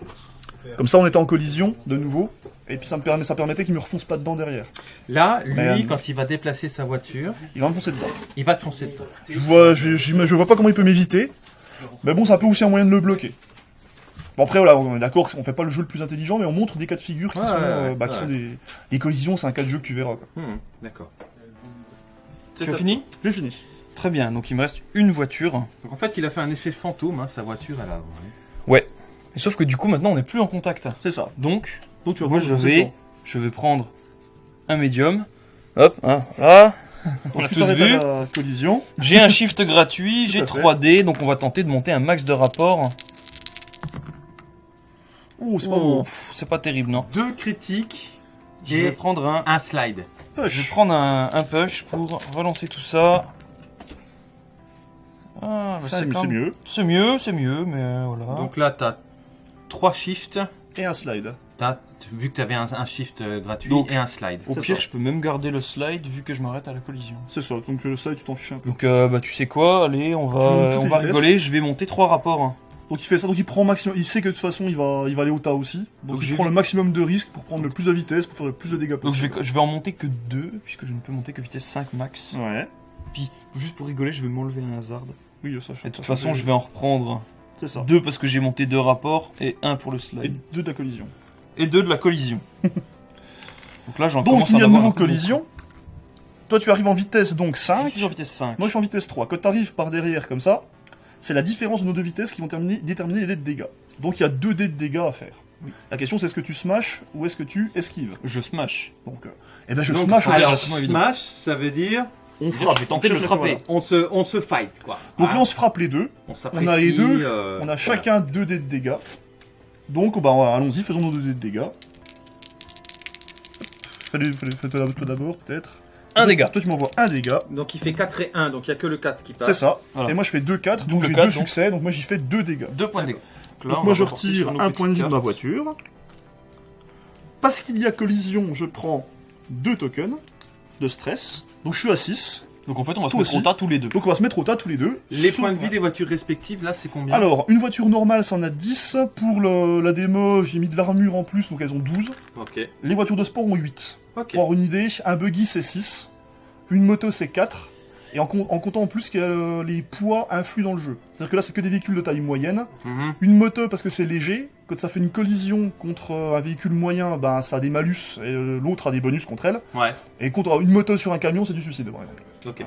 [SPEAKER 3] Comme ça, on était en collision de nouveau, et puis ça me permet, ça permettait qu'il me refonce pas dedans derrière.
[SPEAKER 2] Là, lui,
[SPEAKER 3] Mais,
[SPEAKER 2] quand il va déplacer sa voiture,
[SPEAKER 3] Il va me foncer dedans.
[SPEAKER 2] il va te foncer dedans.
[SPEAKER 3] Je vois, je, je, je vois pas comment il peut m'éviter, mais bon, ça peut aussi un moyen de le bloquer. Bon après voilà, on est d'accord, on fait pas le jeu le plus intelligent, mais on montre des cas de figure qui
[SPEAKER 2] Ouais,
[SPEAKER 3] sont,
[SPEAKER 2] ouais,
[SPEAKER 3] euh, bah, qui
[SPEAKER 2] ouais.
[SPEAKER 3] sont des, des collisions, c'est un cas de jeu que tu verras.
[SPEAKER 2] Hmm, D'accord.
[SPEAKER 4] Tu as fini?
[SPEAKER 3] J'ai fini.
[SPEAKER 4] Très bien, donc il me reste une voiture.
[SPEAKER 2] Donc en fait, il a fait un effet fantôme, hein, sa voiture à l'avant. hein.
[SPEAKER 4] Et sauf que du coup, maintenant, on n'est plus en contact.
[SPEAKER 3] C'est ça.
[SPEAKER 4] Donc,
[SPEAKER 3] Donc tu vas
[SPEAKER 4] moi,
[SPEAKER 3] voir,
[SPEAKER 4] je vais, je vais prendre un médium. Hop, hein, voilà. On
[SPEAKER 3] Donc, tu
[SPEAKER 4] tous vu.
[SPEAKER 3] la collision.
[SPEAKER 4] J'ai un shift gratuit, *laughs* j'ai
[SPEAKER 3] à fait.
[SPEAKER 4] 3D, donc on va tenter de monter un max de rapport.
[SPEAKER 3] Ouh, c'est pas
[SPEAKER 4] Oh,
[SPEAKER 3] bon.
[SPEAKER 4] c'est pas terrible, non.
[SPEAKER 2] Deux critiques
[SPEAKER 4] Je vais prendre un,
[SPEAKER 2] un slide.
[SPEAKER 4] je vais prendre un, un push pour relancer tout ça. Ah, bah,
[SPEAKER 3] Ça,
[SPEAKER 4] c'est
[SPEAKER 3] mieux.
[SPEAKER 4] C'est mieux, c'est mieux, mais euh, voilà.
[SPEAKER 2] Donc là, t'as trois shifts.
[SPEAKER 3] Et un slide.
[SPEAKER 2] T'as, vu que t'avais un, un shift euh, gratuit
[SPEAKER 4] Donc,
[SPEAKER 2] et un slide.
[SPEAKER 4] Au
[SPEAKER 3] c'est
[SPEAKER 4] pire,
[SPEAKER 3] ça.
[SPEAKER 4] je peux même garder le slide vu que je m'arrête à la collision.
[SPEAKER 3] C'est ça. Donc le slide, tu t'en fiches un peu.
[SPEAKER 4] Donc, euh, bah, tu sais quoi Allez, on
[SPEAKER 3] Tu montes
[SPEAKER 4] va,
[SPEAKER 3] toutes
[SPEAKER 4] on
[SPEAKER 3] les
[SPEAKER 4] va
[SPEAKER 3] vitesses.
[SPEAKER 4] rigoler. Je vais monter trois rapports. hein.
[SPEAKER 3] Donc il fait ça, donc il prend maximum. Il sait que de toute façon il va, il va aller au tas aussi. Donc,
[SPEAKER 4] Donc
[SPEAKER 3] il
[SPEAKER 4] j'ai
[SPEAKER 3] prend
[SPEAKER 4] vu-
[SPEAKER 3] le maximum de risques pour prendre le plus de vitesse, pour faire le plus de dégâts
[SPEAKER 4] Donc je
[SPEAKER 3] possible.
[SPEAKER 4] vais, je vais en monter que 2, puisque je ne peux monter que vitesse 5 max.
[SPEAKER 3] Ouais.
[SPEAKER 4] Puis, juste pour rigoler, je vais m'enlever un hasard.
[SPEAKER 3] Oui, ça.
[SPEAKER 4] Et de toute façon, je vais en reprendre
[SPEAKER 3] C'est ça.
[SPEAKER 4] 2 parce que j'ai monté 2 rapports et 1 pour le
[SPEAKER 3] Et
[SPEAKER 4] slide.
[SPEAKER 3] deux de la collision.
[SPEAKER 4] Et 2 de la collision. *laughs* Donc là, j'en
[SPEAKER 3] Donc
[SPEAKER 4] commence
[SPEAKER 3] il y
[SPEAKER 4] à
[SPEAKER 3] a de nouveau collision. Toi tu arrives en vitesse donc
[SPEAKER 4] beaucoup.
[SPEAKER 3] 5.
[SPEAKER 4] Je suis en vitesse 5.
[SPEAKER 3] Moi je suis en vitesse 3. Quand tu arrives par derrière comme ça, c'est la différence de nos deux vitesses qui vont terminer- déterminer les dés de dégâts. Donc il y a deux dés de dégâts à faire.
[SPEAKER 4] Oui.
[SPEAKER 3] La question c'est est-ce que tu smash ou est-ce que tu esquives?
[SPEAKER 4] Je smash.
[SPEAKER 3] Donc, euh, eh ben je
[SPEAKER 2] Donc,
[SPEAKER 3] smash. on
[SPEAKER 2] alors, smash, ça veut dire
[SPEAKER 3] on
[SPEAKER 4] Je
[SPEAKER 3] frappe.
[SPEAKER 4] vais tenter
[SPEAKER 3] on
[SPEAKER 4] de le frapper.
[SPEAKER 3] voilà.
[SPEAKER 2] on se, on se fight, quoi.
[SPEAKER 3] Donc
[SPEAKER 2] Ah,
[SPEAKER 3] là on se frappe les deux.
[SPEAKER 2] on s'apprécie.
[SPEAKER 3] on a les deux,
[SPEAKER 2] euh,
[SPEAKER 3] On a
[SPEAKER 2] voilà.
[SPEAKER 3] chacun deux dés de dégâts. Donc bah allons-y, faisons nos deux dégâts. Fais-toi toi d'abord peut-être.
[SPEAKER 4] Un dégât.
[SPEAKER 3] Toi tu m'envoies un dégât.
[SPEAKER 2] Donc il fait 4 et 1, donc il n'y a que le 4 qui passe.
[SPEAKER 3] C'est ça.
[SPEAKER 4] Voilà.
[SPEAKER 3] Et moi je fais 2-4, donc j'ai
[SPEAKER 4] quatre,
[SPEAKER 3] deux
[SPEAKER 4] donc.
[SPEAKER 3] succès, donc moi j'y fais 2 dégâts.
[SPEAKER 4] 2 points de dégâts. là,
[SPEAKER 3] Donc
[SPEAKER 4] on
[SPEAKER 3] moi je retire un point de vie de ma voiture. Parce qu'il y a collision, je prends 2 tokens de stress. Donc je suis à 6.
[SPEAKER 4] Donc en fait, on va se
[SPEAKER 3] Toi
[SPEAKER 4] mettre
[SPEAKER 3] aussi.
[SPEAKER 4] au tas tous les deux.
[SPEAKER 3] Donc on va se mettre au tas tous les deux.
[SPEAKER 2] Les
[SPEAKER 3] Sauf-
[SPEAKER 2] points de vie des voitures respectives, là, c'est combien
[SPEAKER 3] Alors, une voiture normale, ça en a 10. Pour le- la démo, j'ai mis de l'armure en plus, donc elles ont 12.
[SPEAKER 2] Ok.
[SPEAKER 3] Les voitures de sport ont 8.
[SPEAKER 2] Ok.
[SPEAKER 3] Pour avoir une idée, un buggy c'est 6. Une moto c'est 4. Et en, com- en comptant en plus que euh, les poids influent dans le jeu. C'est-à-dire que là, c'est que des véhicules de taille moyenne.
[SPEAKER 2] Mhm.
[SPEAKER 3] Une moto parce que c'est léger, quand ça fait une collision contre euh, un véhicule moyen, ben ça a des malus et euh, l'autre a des bonus contre elle.
[SPEAKER 2] Ouais.
[SPEAKER 3] Et contre une moto sur un camion, c'est du suicide par exemple.
[SPEAKER 2] Ok.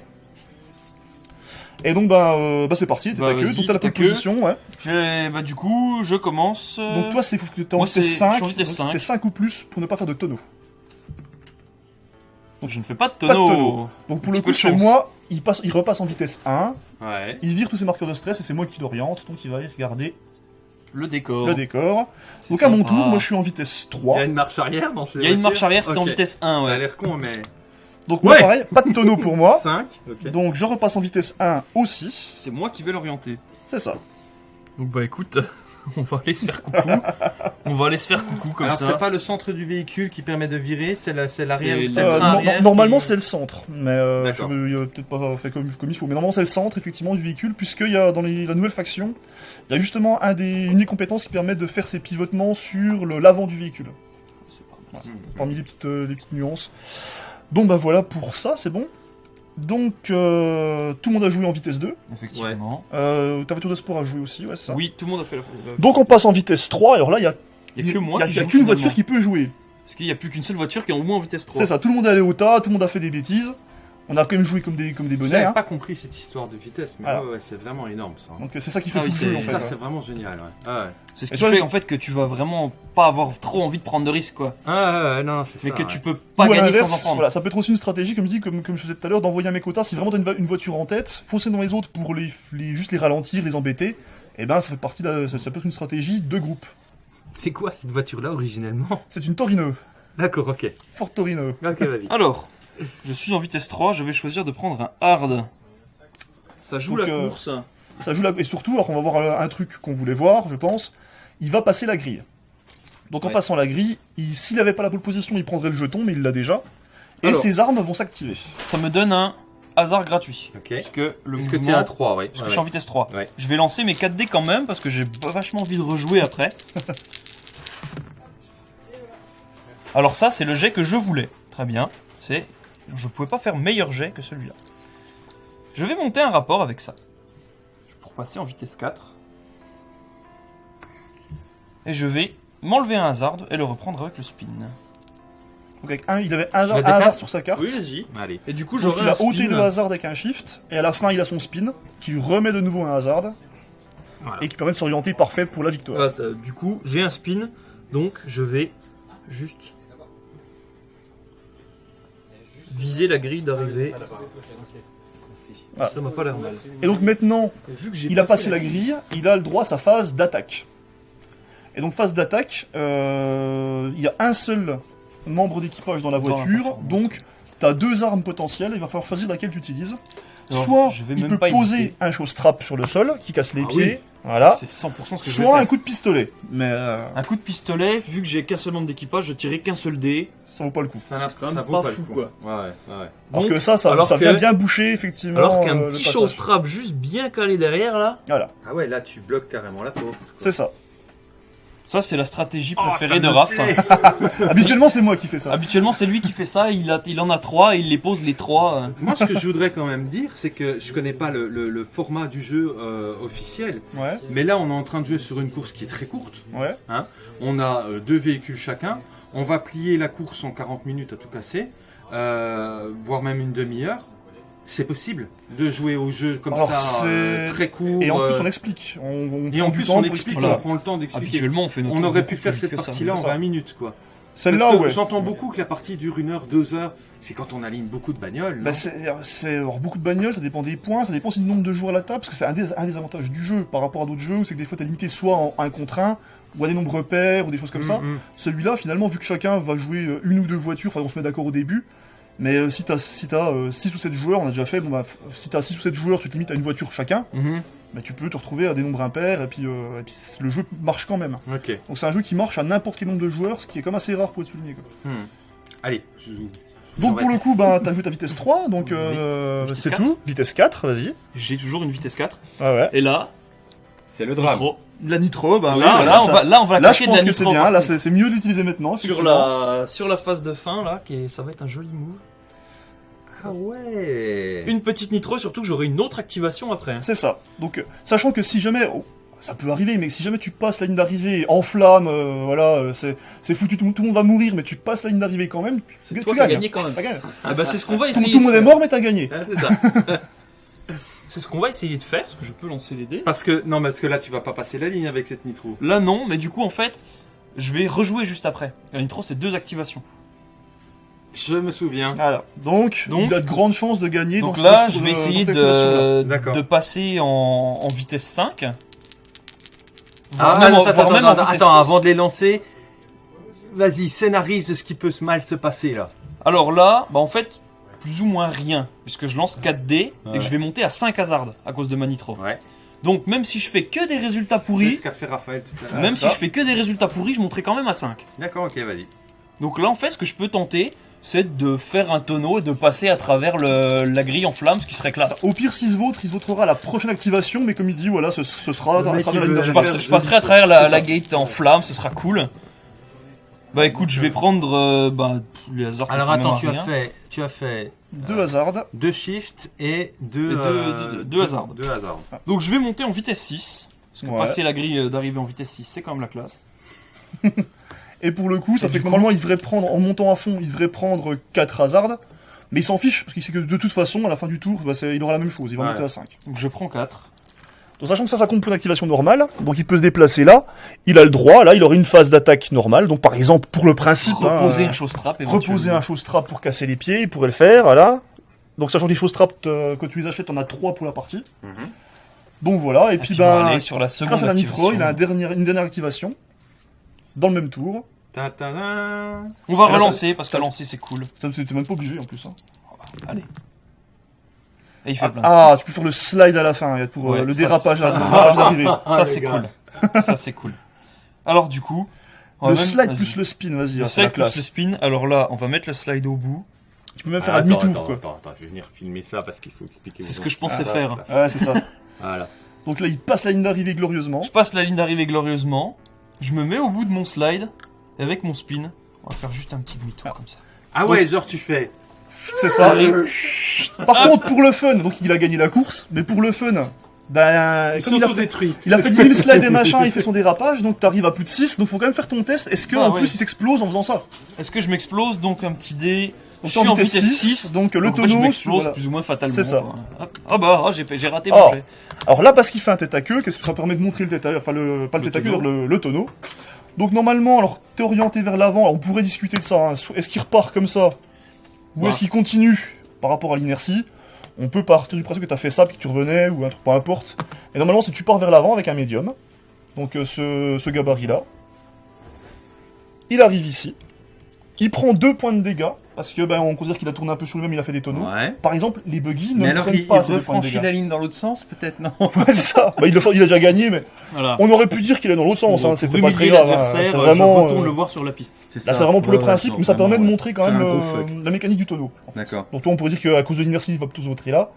[SPEAKER 3] Et donc bah, euh, bah c'est parti, t'es
[SPEAKER 4] Bah,
[SPEAKER 3] ta queue,
[SPEAKER 4] vas-y,
[SPEAKER 3] donc t'as la pole position, ouais.
[SPEAKER 4] Bah du coup, je commence. euh,
[SPEAKER 3] Donc toi c'est
[SPEAKER 4] je
[SPEAKER 3] 5,
[SPEAKER 4] suis en vitesse
[SPEAKER 3] donc
[SPEAKER 4] 5.
[SPEAKER 3] c'est 5 ou plus pour ne pas faire de tonneau.
[SPEAKER 4] Donc je ne fais pas de
[SPEAKER 3] Pas de
[SPEAKER 4] tonneau.
[SPEAKER 3] tonneau. Donc pour le coup
[SPEAKER 4] chance.
[SPEAKER 3] moi, il, passe, il repasse en vitesse 1,
[SPEAKER 2] Ouais.
[SPEAKER 3] il vire tous ses marqueurs de stress et c'est moi qui l'oriente, donc il va aller regarder
[SPEAKER 4] Le décor.
[SPEAKER 3] le décor. Donc à mon tour, moi je suis en vitesse
[SPEAKER 2] Il y
[SPEAKER 3] 3.
[SPEAKER 2] a une marche arrière dans ces
[SPEAKER 4] Il y a une marche arrière, c'est en vitesse 1,
[SPEAKER 2] Ça a
[SPEAKER 4] ouais.
[SPEAKER 2] l'air con, mais.
[SPEAKER 3] Donc moi
[SPEAKER 2] Ouais.
[SPEAKER 3] pareil, pas de tonneau pour moi. *laughs*
[SPEAKER 2] 5. Ok.
[SPEAKER 3] Donc je repasse en vitesse 1 aussi.
[SPEAKER 4] C'est moi qui vais l'orienter.
[SPEAKER 3] C'est ça.
[SPEAKER 4] Donc bah écoute, *laughs* on va aller se faire coucou. on va aller se faire coucou comme
[SPEAKER 2] Alors,
[SPEAKER 4] ça.
[SPEAKER 2] c'est pas le centre du véhicule qui permet de virer, c'est la- c'est l'arrière.
[SPEAKER 4] C'est
[SPEAKER 2] c'est
[SPEAKER 4] le
[SPEAKER 3] Euh,
[SPEAKER 2] train arrière
[SPEAKER 3] normalement
[SPEAKER 2] qui-
[SPEAKER 3] c'est le centre, mais euh, je
[SPEAKER 2] D'accord.
[SPEAKER 3] me- il a peut-être pas fait comme, comme il faut. Mais normalement c'est le centre effectivement du véhicule, puisqu'il y a dans les- la nouvelle faction, il y a justement un des, une des compétences qui permet de faire ces pivotements sur le- l'avant du véhicule.
[SPEAKER 4] C'est pas mal.
[SPEAKER 3] parmi les petites, euh, les petites nuances. Donc bah voilà pour ça, c'est bon. Donc euh, tout le monde a joué en vitesse 2.
[SPEAKER 4] Effectivement.
[SPEAKER 3] Euh, ta voiture de sport a joué aussi, ouais c'est ça.
[SPEAKER 4] Oui, tout le monde a fait la. la-
[SPEAKER 3] Donc on passe en vitesse 3, alors là il y a,
[SPEAKER 4] il y a que moi
[SPEAKER 3] il y a-
[SPEAKER 4] qui
[SPEAKER 3] il y a
[SPEAKER 4] joue
[SPEAKER 3] qu'une
[SPEAKER 4] finalement.
[SPEAKER 3] voiture qui peut jouer.
[SPEAKER 4] Parce qu'il n'y a plus qu'une seule voiture qui est au moins en vitesse 3.
[SPEAKER 3] C'est ça, tout le monde est allé au tas, tout le monde a fait des bêtises. On a quand même joué comme des, comme des bonnets.
[SPEAKER 2] J'avais
[SPEAKER 3] hein.
[SPEAKER 2] pas compris cette histoire de vitesse, mais
[SPEAKER 3] Voilà.
[SPEAKER 2] ouais, ouais, c'est vraiment énorme ça.
[SPEAKER 3] Donc c'est ça qui fait
[SPEAKER 4] Ah
[SPEAKER 3] tout
[SPEAKER 4] oui,
[SPEAKER 3] le jeu en
[SPEAKER 4] c'est-
[SPEAKER 3] fait.
[SPEAKER 2] ça,
[SPEAKER 3] ouais.
[SPEAKER 2] c'est vraiment génial, ouais. Ah ouais.
[SPEAKER 4] C'est ce
[SPEAKER 3] Et
[SPEAKER 4] qui
[SPEAKER 3] toi,
[SPEAKER 4] fait en fait que tu vas vraiment pas avoir trop envie de prendre de risques quoi.
[SPEAKER 2] Ah ouais, non, non, c'est
[SPEAKER 4] Mais que
[SPEAKER 2] ouais.
[SPEAKER 4] tu peux pas
[SPEAKER 3] Ou
[SPEAKER 4] gagner sans en prendre.
[SPEAKER 3] voilà, ça peut être aussi une stratégie, comme je dis, comme, comme je faisais tout à l'heure, d'envoyer un mec au tas. Si vraiment t'as une, voiture en tête, foncer dans les autres pour les, les- juste les ralentir, les embêter, et ben ça fait partie de la- ça, ça peut être une stratégie de groupe.
[SPEAKER 2] C'est quoi cette voiture-là originellement?
[SPEAKER 3] C'est une Torino,
[SPEAKER 2] D'accord, ok.
[SPEAKER 3] Ford Torino.
[SPEAKER 2] Ok, vas-y.
[SPEAKER 4] Alors, je suis en vitesse 3, je vais choisir de prendre un hard. Ça joue
[SPEAKER 3] Donc,
[SPEAKER 4] la
[SPEAKER 3] euh,
[SPEAKER 4] course.
[SPEAKER 3] Ça joue la... Et surtout, alors on va voir un, un truc qu'on voulait voir, je pense, il va passer la grille. Donc en
[SPEAKER 4] Ouais.
[SPEAKER 3] passant la grille, il- s'il n'avait pas la pole position, il prendrait le jeton, mais il l'a déjà. Et
[SPEAKER 2] Alors.
[SPEAKER 3] ses armes vont s'activer.
[SPEAKER 4] Ça me donne un hasard gratuit.
[SPEAKER 2] Ok.
[SPEAKER 4] Puisque le
[SPEAKER 2] Puisque
[SPEAKER 4] mouvement...
[SPEAKER 2] tu es à 3, ouais.
[SPEAKER 4] Parce que
[SPEAKER 2] Ouais,
[SPEAKER 4] je suis en vitesse 3.
[SPEAKER 2] Ouais.
[SPEAKER 4] Je vais lancer mes 4 dés quand même parce que j'ai vachement envie de rejouer après. *laughs* Alors ça, c'est le jet que je voulais. Très bien. C'est, je pouvais pas faire meilleur jet que celui-là. Je vais monter un rapport avec ça pour passer en vitesse 4. Et je vais m'enlever un hasard et le reprendre avec le spin.
[SPEAKER 3] Donc avec un, il avait un, hasard- un sur sa carte.
[SPEAKER 4] vas-y.
[SPEAKER 2] Allez.
[SPEAKER 4] Et du coup,
[SPEAKER 3] Donc
[SPEAKER 4] j'aurai
[SPEAKER 3] il a ôté le hasard avec un shift, et à la fin il a son spin, qui lui remet de nouveau un hasard,
[SPEAKER 2] Voilà.
[SPEAKER 3] et qui permet de s'orienter parfait pour la victoire.
[SPEAKER 4] Voilà, t'as- du coup, j'ai un spin, donc je vais juste viser la grille d'arrivée.
[SPEAKER 3] Ah.
[SPEAKER 4] Ça m'a pas l'air mal.
[SPEAKER 3] Et donc maintenant,
[SPEAKER 4] Vu que j'ai
[SPEAKER 3] il a passé la grille, il a le droit à sa phase d'attaque. Et donc phase d'attaque, euh, il y a un seul membre d'équipage dans la voiture, donc tu as deux armes potentielles, il va falloir choisir laquelle tu utilises.
[SPEAKER 4] Alors,
[SPEAKER 3] Soit
[SPEAKER 4] je vais
[SPEAKER 3] il
[SPEAKER 4] même
[SPEAKER 3] peut
[SPEAKER 4] pas
[SPEAKER 3] poser
[SPEAKER 4] hésiter.
[SPEAKER 3] un show strap sur le sol, qui casse les
[SPEAKER 2] Ah
[SPEAKER 3] pieds, Voilà.
[SPEAKER 4] C'est 100% ce que je vais
[SPEAKER 3] Soit un
[SPEAKER 4] faire.
[SPEAKER 3] coup de pistolet, mais euh,
[SPEAKER 4] Un coup de pistolet, vu que j'ai qu'un seul membre d'équipage, je tirais qu'un seul dé.
[SPEAKER 3] ça vaut pas le coup.
[SPEAKER 2] Ça n'a
[SPEAKER 4] quand même
[SPEAKER 2] ça vaut
[SPEAKER 4] pas
[SPEAKER 2] pas le
[SPEAKER 4] fou,
[SPEAKER 2] coup.
[SPEAKER 4] quoi.
[SPEAKER 2] Ouais, ouais, ouais.
[SPEAKER 3] Alors
[SPEAKER 4] Donc,
[SPEAKER 3] que ça, ça,
[SPEAKER 4] alors
[SPEAKER 3] ça
[SPEAKER 4] que-
[SPEAKER 3] vient bien boucher effectivement.
[SPEAKER 4] Alors qu'un
[SPEAKER 3] euh, le
[SPEAKER 4] petit
[SPEAKER 3] passage.
[SPEAKER 4] showstrap juste bien calé derrière là,
[SPEAKER 3] Voilà,
[SPEAKER 2] Ah ouais, là tu bloques carrément la porte. quoi.
[SPEAKER 3] c'est ça.
[SPEAKER 4] Ça c'est la stratégie
[SPEAKER 2] Oh,
[SPEAKER 4] préférée de
[SPEAKER 2] me
[SPEAKER 4] Raph.
[SPEAKER 2] plaît. *laughs*
[SPEAKER 3] Habituellement, c'est moi qui fais ça.
[SPEAKER 4] Habituellement c'est lui qui fait ça, il, a, il en a trois et il les pose les trois. euh.
[SPEAKER 2] Moi, ce que je voudrais quand même dire, c'est que je connais pas le, le- le format du jeu euh, officiel,
[SPEAKER 3] Ouais,
[SPEAKER 2] mais là, on est en train de jouer sur une course qui est très courte.
[SPEAKER 3] ouais.
[SPEAKER 2] On a euh, deux véhicules chacun. On va plier la course en 40 minutes à tout casser, euh, voire même une demi-heure. C'est possible de jouer au jeu comme
[SPEAKER 3] Alors,
[SPEAKER 2] ça, euh,
[SPEAKER 3] c'est-
[SPEAKER 2] très court.
[SPEAKER 3] Et en plus,
[SPEAKER 2] euh,
[SPEAKER 3] on explique. On, on
[SPEAKER 2] et en plus, on explique, on prend le temps d'expliquer.
[SPEAKER 4] On fait notre
[SPEAKER 2] On aurait pu faire cette
[SPEAKER 4] ça.
[SPEAKER 2] partie-là en
[SPEAKER 3] c'est ça.
[SPEAKER 2] 20 minutes, quoi.
[SPEAKER 3] Celle-là, ouais.
[SPEAKER 2] J'entends beaucoup que la partie dure une heure, deux heures. C'est quand on aligne beaucoup de bagnoles.
[SPEAKER 3] Bah, c'est beaucoup de bagnoles, ça dépend des points, ça dépend aussi du nombre de joueurs à la table, parce que c'est un des, un des avantages du jeu par rapport à d'autres jeux où c'est que des fois t'es limité soit en un contre un, ou à des nombres pairs, ou des choses comme ça.
[SPEAKER 2] Mm, mm.
[SPEAKER 3] Celui-là, finalement, vu que chacun va jouer euh, une ou deux voitures, enfin on se met d'accord au début, mais euh, si t'as si t'as, euh, 6 ou 7 joueurs, on a déjà fait, bon bah, si t'as 6 ou 7 joueurs, tu te limites à une voiture chacun,
[SPEAKER 4] Mhm.
[SPEAKER 3] bah, tu peux te retrouver à des nombres impairs, et puis, euh, et puis le jeu marche quand même.
[SPEAKER 2] Ok.
[SPEAKER 3] Donc c'est un jeu qui marche à n'importe quel nombre de joueurs, ce qui est comme assez rare pour être souligné. Quoi.
[SPEAKER 2] Hmm. Allez. je-
[SPEAKER 3] Donc pour le coup, bah, t'as joué ta vitesse 3, donc euh, c'est
[SPEAKER 4] 4.
[SPEAKER 3] tout. Vitesse 4, vas-y.
[SPEAKER 4] J'ai toujours une vitesse 4.
[SPEAKER 3] Ouais, ouais.
[SPEAKER 4] Et là,
[SPEAKER 2] C'est le drame.
[SPEAKER 4] trop.
[SPEAKER 3] La nitro, bah
[SPEAKER 4] là,
[SPEAKER 3] oui, voilà,
[SPEAKER 4] là, on
[SPEAKER 3] ça-
[SPEAKER 4] va, là on va
[SPEAKER 3] Là, je
[SPEAKER 4] de la
[SPEAKER 3] pense que c'est
[SPEAKER 4] nitro,
[SPEAKER 3] bien. Là, c'est mieux d'utiliser maintenant.
[SPEAKER 4] sur la, sur la phase de fin là, qui est- ça va être un joli move.
[SPEAKER 2] Ah ouais.
[SPEAKER 4] Une petite nitro, surtout que j'aurai une autre activation après. hein.
[SPEAKER 3] C'est ça. Donc, euh, sachant que si jamais, oh, ça peut arriver, mais si jamais tu passes la ligne d'arrivée en flamme, euh, voilà, euh, c'est foutu, tout, tout le monde va mourir, mais tu passes la ligne d'arrivée quand même, tu,
[SPEAKER 4] toi
[SPEAKER 3] gagnes.
[SPEAKER 4] gagné quand même.
[SPEAKER 3] T'as gagné.
[SPEAKER 4] Ah bah c'est ce qu'on va essayer.
[SPEAKER 3] tout le monde
[SPEAKER 4] de
[SPEAKER 3] est
[SPEAKER 4] faire.
[SPEAKER 3] mort, mais t'as gagné.
[SPEAKER 2] Ah, c'est ça. *laughs*
[SPEAKER 4] C'est ce qu'on va essayer de faire, parce que je peux lancer les dés.
[SPEAKER 2] parce que non, parce que là, tu vas pas passer la ligne avec cette nitro.
[SPEAKER 4] Là non, mais du coup en fait, je vais rejouer juste après. La nitro c'est deux activations.
[SPEAKER 2] Je me souviens.
[SPEAKER 3] Voilà. Donc,
[SPEAKER 4] Donc-
[SPEAKER 3] il a de grandes chances de gagner.
[SPEAKER 4] Donc
[SPEAKER 3] dans
[SPEAKER 4] là,
[SPEAKER 3] ce-
[SPEAKER 4] je vais
[SPEAKER 3] dans
[SPEAKER 4] essayer de, passer en, en vitesse 5. Voire
[SPEAKER 2] Ah,
[SPEAKER 4] même en-
[SPEAKER 2] attends,
[SPEAKER 4] même en
[SPEAKER 2] attends,
[SPEAKER 4] vitesse
[SPEAKER 2] attends,
[SPEAKER 4] 6.
[SPEAKER 2] avant de les lancer, vas-y, scénarise ce qui peut se mal se passer là.
[SPEAKER 4] Alors là, bah en fait, plus ou moins rien, puisque je lance 4 dés et que je vais monter à 5 hasards à cause de ma nitro.
[SPEAKER 2] Ouais.
[SPEAKER 4] Donc même si je fais que des résultats
[SPEAKER 2] C'est
[SPEAKER 4] pourris,
[SPEAKER 2] ce qu'a fait Raphaël tout à l'heure.
[SPEAKER 4] même si je fais que des résultats pourris, je monterai quand même à 5.
[SPEAKER 2] D'accord, ok, vas-y.
[SPEAKER 4] Donc là, en fait, ce que je peux tenter, c'est de faire un tonneau et de passer à travers le- la grille en flamme, ce qui serait classe.
[SPEAKER 3] Au pire, s'il se vautre, il se vautrera à la prochaine activation, mais comme il dit, voilà, ce, ce sera à travers la
[SPEAKER 4] Je, passe- je passerai à travers la, gate en flamme, ce sera cool. Bah écoute, je vais prendre euh, bah, les hasards.
[SPEAKER 2] Alors attends, tu as fait, tu as fait
[SPEAKER 3] Deux hasards.
[SPEAKER 2] deux shifts et deux,
[SPEAKER 4] Et deux-
[SPEAKER 2] euh,
[SPEAKER 4] deux- deux hasards.
[SPEAKER 2] Deux hasards.
[SPEAKER 4] Donc je vais monter en vitesse 6. Parce que
[SPEAKER 3] Ouais.
[SPEAKER 4] passer la grille euh, d'arrivée en vitesse 6, c'est quand même la classe. *laughs*
[SPEAKER 3] Et pour le coup, ça
[SPEAKER 4] Et
[SPEAKER 3] fait que
[SPEAKER 4] coup-
[SPEAKER 3] normalement, il devrait prendre, en montant à fond, il devrait prendre 4 hasards. Mais il s'en fiche, parce qu'il sait que de toute façon, à la fin du tour, bah, il aura la même chose, il va
[SPEAKER 2] Ouais.
[SPEAKER 3] monter à 5.
[SPEAKER 4] Donc je prends 4.
[SPEAKER 3] Donc sachant que ça, ça compte pour une activation normale, donc il peut se déplacer là, il a le droit, là, il aurait une phase d'attaque normale, donc par exemple, pour le principe, hein,
[SPEAKER 4] Reposer
[SPEAKER 3] euh,
[SPEAKER 4] un chose trap
[SPEAKER 3] reposer un chose trap pour casser les pieds, il pourrait le faire, voilà. Donc sachant que les choses trap, euh, que tu les achètes, t'en as 3 pour la partie.
[SPEAKER 2] Mhm.
[SPEAKER 3] Donc voilà, et,
[SPEAKER 4] Et
[SPEAKER 3] puis, ben,
[SPEAKER 4] aller sur la seconde
[SPEAKER 3] grâce à la nitro, il a un dernier- une dernière activation, dans le même tour.
[SPEAKER 4] On va relancer parce que lancer c'est cool.
[SPEAKER 3] Ça, T'es même pas obligé en plus. Hein.
[SPEAKER 4] Allez. Et il fait
[SPEAKER 3] Ah,
[SPEAKER 4] plein.
[SPEAKER 3] ah, tu peux faire le slide à la fin, il y a pour euh,
[SPEAKER 4] Ouais,
[SPEAKER 3] le
[SPEAKER 4] ça,
[SPEAKER 3] dérapage,
[SPEAKER 4] ça,
[SPEAKER 3] le *laughs*
[SPEAKER 4] ça,
[SPEAKER 3] d'arrivée.
[SPEAKER 4] ça
[SPEAKER 2] le
[SPEAKER 4] c'est cool. ça c'est cool. Alors du coup, on va
[SPEAKER 3] Le
[SPEAKER 4] même-
[SPEAKER 3] slide plus le spin, vas-y,
[SPEAKER 4] Le
[SPEAKER 3] hein, c'est la
[SPEAKER 4] slide plus
[SPEAKER 3] classe.
[SPEAKER 4] le spin. Alors là, on va mettre le slide au bout.
[SPEAKER 3] Tu peux même faire
[SPEAKER 2] Ah,
[SPEAKER 3] un
[SPEAKER 2] attends,
[SPEAKER 3] demi-tour,
[SPEAKER 2] attends,
[SPEAKER 3] quoi.
[SPEAKER 2] Attends, attends, je vais venir filmer ça parce qu'il faut expliquer.
[SPEAKER 4] C'est ce que je pensais
[SPEAKER 2] Ah,
[SPEAKER 4] faire.
[SPEAKER 3] Ouais, c'est ça.
[SPEAKER 2] Voilà.
[SPEAKER 3] Donc là, il passe la ligne d'arrivée glorieusement.
[SPEAKER 4] Je passe la ligne d'arrivée glorieusement. Je me mets au bout de mon slide. Et avec mon spin, on va faire juste un petit demi-tour comme ça.
[SPEAKER 2] Ah ouais, genre tu fais.
[SPEAKER 3] C'est ça.
[SPEAKER 4] Allez.
[SPEAKER 3] Par contre, pour le fun, donc il a gagné la course, mais pour le fun, ben,
[SPEAKER 2] Il
[SPEAKER 3] comme il a, fait, il a fait 10 000 slides et machin, il fait son dérapage, donc t'arrives à plus de 6, donc faut quand même faire ton test. Est-ce que
[SPEAKER 4] Ah
[SPEAKER 3] en
[SPEAKER 4] ouais.
[SPEAKER 3] plus il s'explose en faisant ça?
[SPEAKER 4] Est-ce que je m'explose donc un petit dé
[SPEAKER 3] Donc
[SPEAKER 4] Je suis
[SPEAKER 3] en vitesse 6, donc le
[SPEAKER 4] Donc, en fait, je
[SPEAKER 3] tonneau. voilà.
[SPEAKER 4] plus ou moins fatalement.
[SPEAKER 3] C'est ça.
[SPEAKER 4] Ah bah, ah, j'ai raté
[SPEAKER 3] Oh.
[SPEAKER 4] mon jet.
[SPEAKER 3] Alors là, parce qu'il fait un tête à queue, qu'est-ce que ça permet de montrer le tête à enfin le, pas le,
[SPEAKER 2] Le
[SPEAKER 3] tête à queue, le, le tonneau. Donc normalement, alors t'es orienté vers l'avant, on pourrait discuter de ça. hein. Est-ce qu'il repart comme ça Ou
[SPEAKER 4] Ouais.
[SPEAKER 3] est-ce qu'il continue par rapport à l'inertie? On peut partir du principe que t'as fait ça, puis que tu revenais, ou un truc, peu importe. Et normalement, si tu pars vers l'avant avec un médium, donc euh, ce, ce gabarit-là, il arrive ici, il prend deux points de dégâts parce que ben, on considère qu'il a tourné un peu sur lui-même, il a fait des tonneaux.
[SPEAKER 2] Ouais.
[SPEAKER 3] Par exemple, les buggy ne
[SPEAKER 2] Mais
[SPEAKER 3] le
[SPEAKER 2] alors,
[SPEAKER 3] prennent
[SPEAKER 2] il,
[SPEAKER 3] pas
[SPEAKER 2] il
[SPEAKER 3] dégâts.
[SPEAKER 2] la ligne dans l'autre sens, peut-être, non *laughs*
[SPEAKER 3] Ouais, c'est ça. Bah, il, le fait- il a déjà gagné, mais
[SPEAKER 4] Voilà.
[SPEAKER 3] on aurait pu dire qu'il est dans l'autre sens. Hein, c'était pas très grave. hein. C'est vraiment. euh,
[SPEAKER 4] le voir sur la piste.
[SPEAKER 3] Là, c'est vraiment pour le principe,
[SPEAKER 2] ouais,
[SPEAKER 3] mais ça permet de montrer quand même la mécanique du tonneau.
[SPEAKER 2] D'accord.
[SPEAKER 3] Donc, toi, on pourrait dire qu'à cause de l'inertie, il va plutôt se voter là.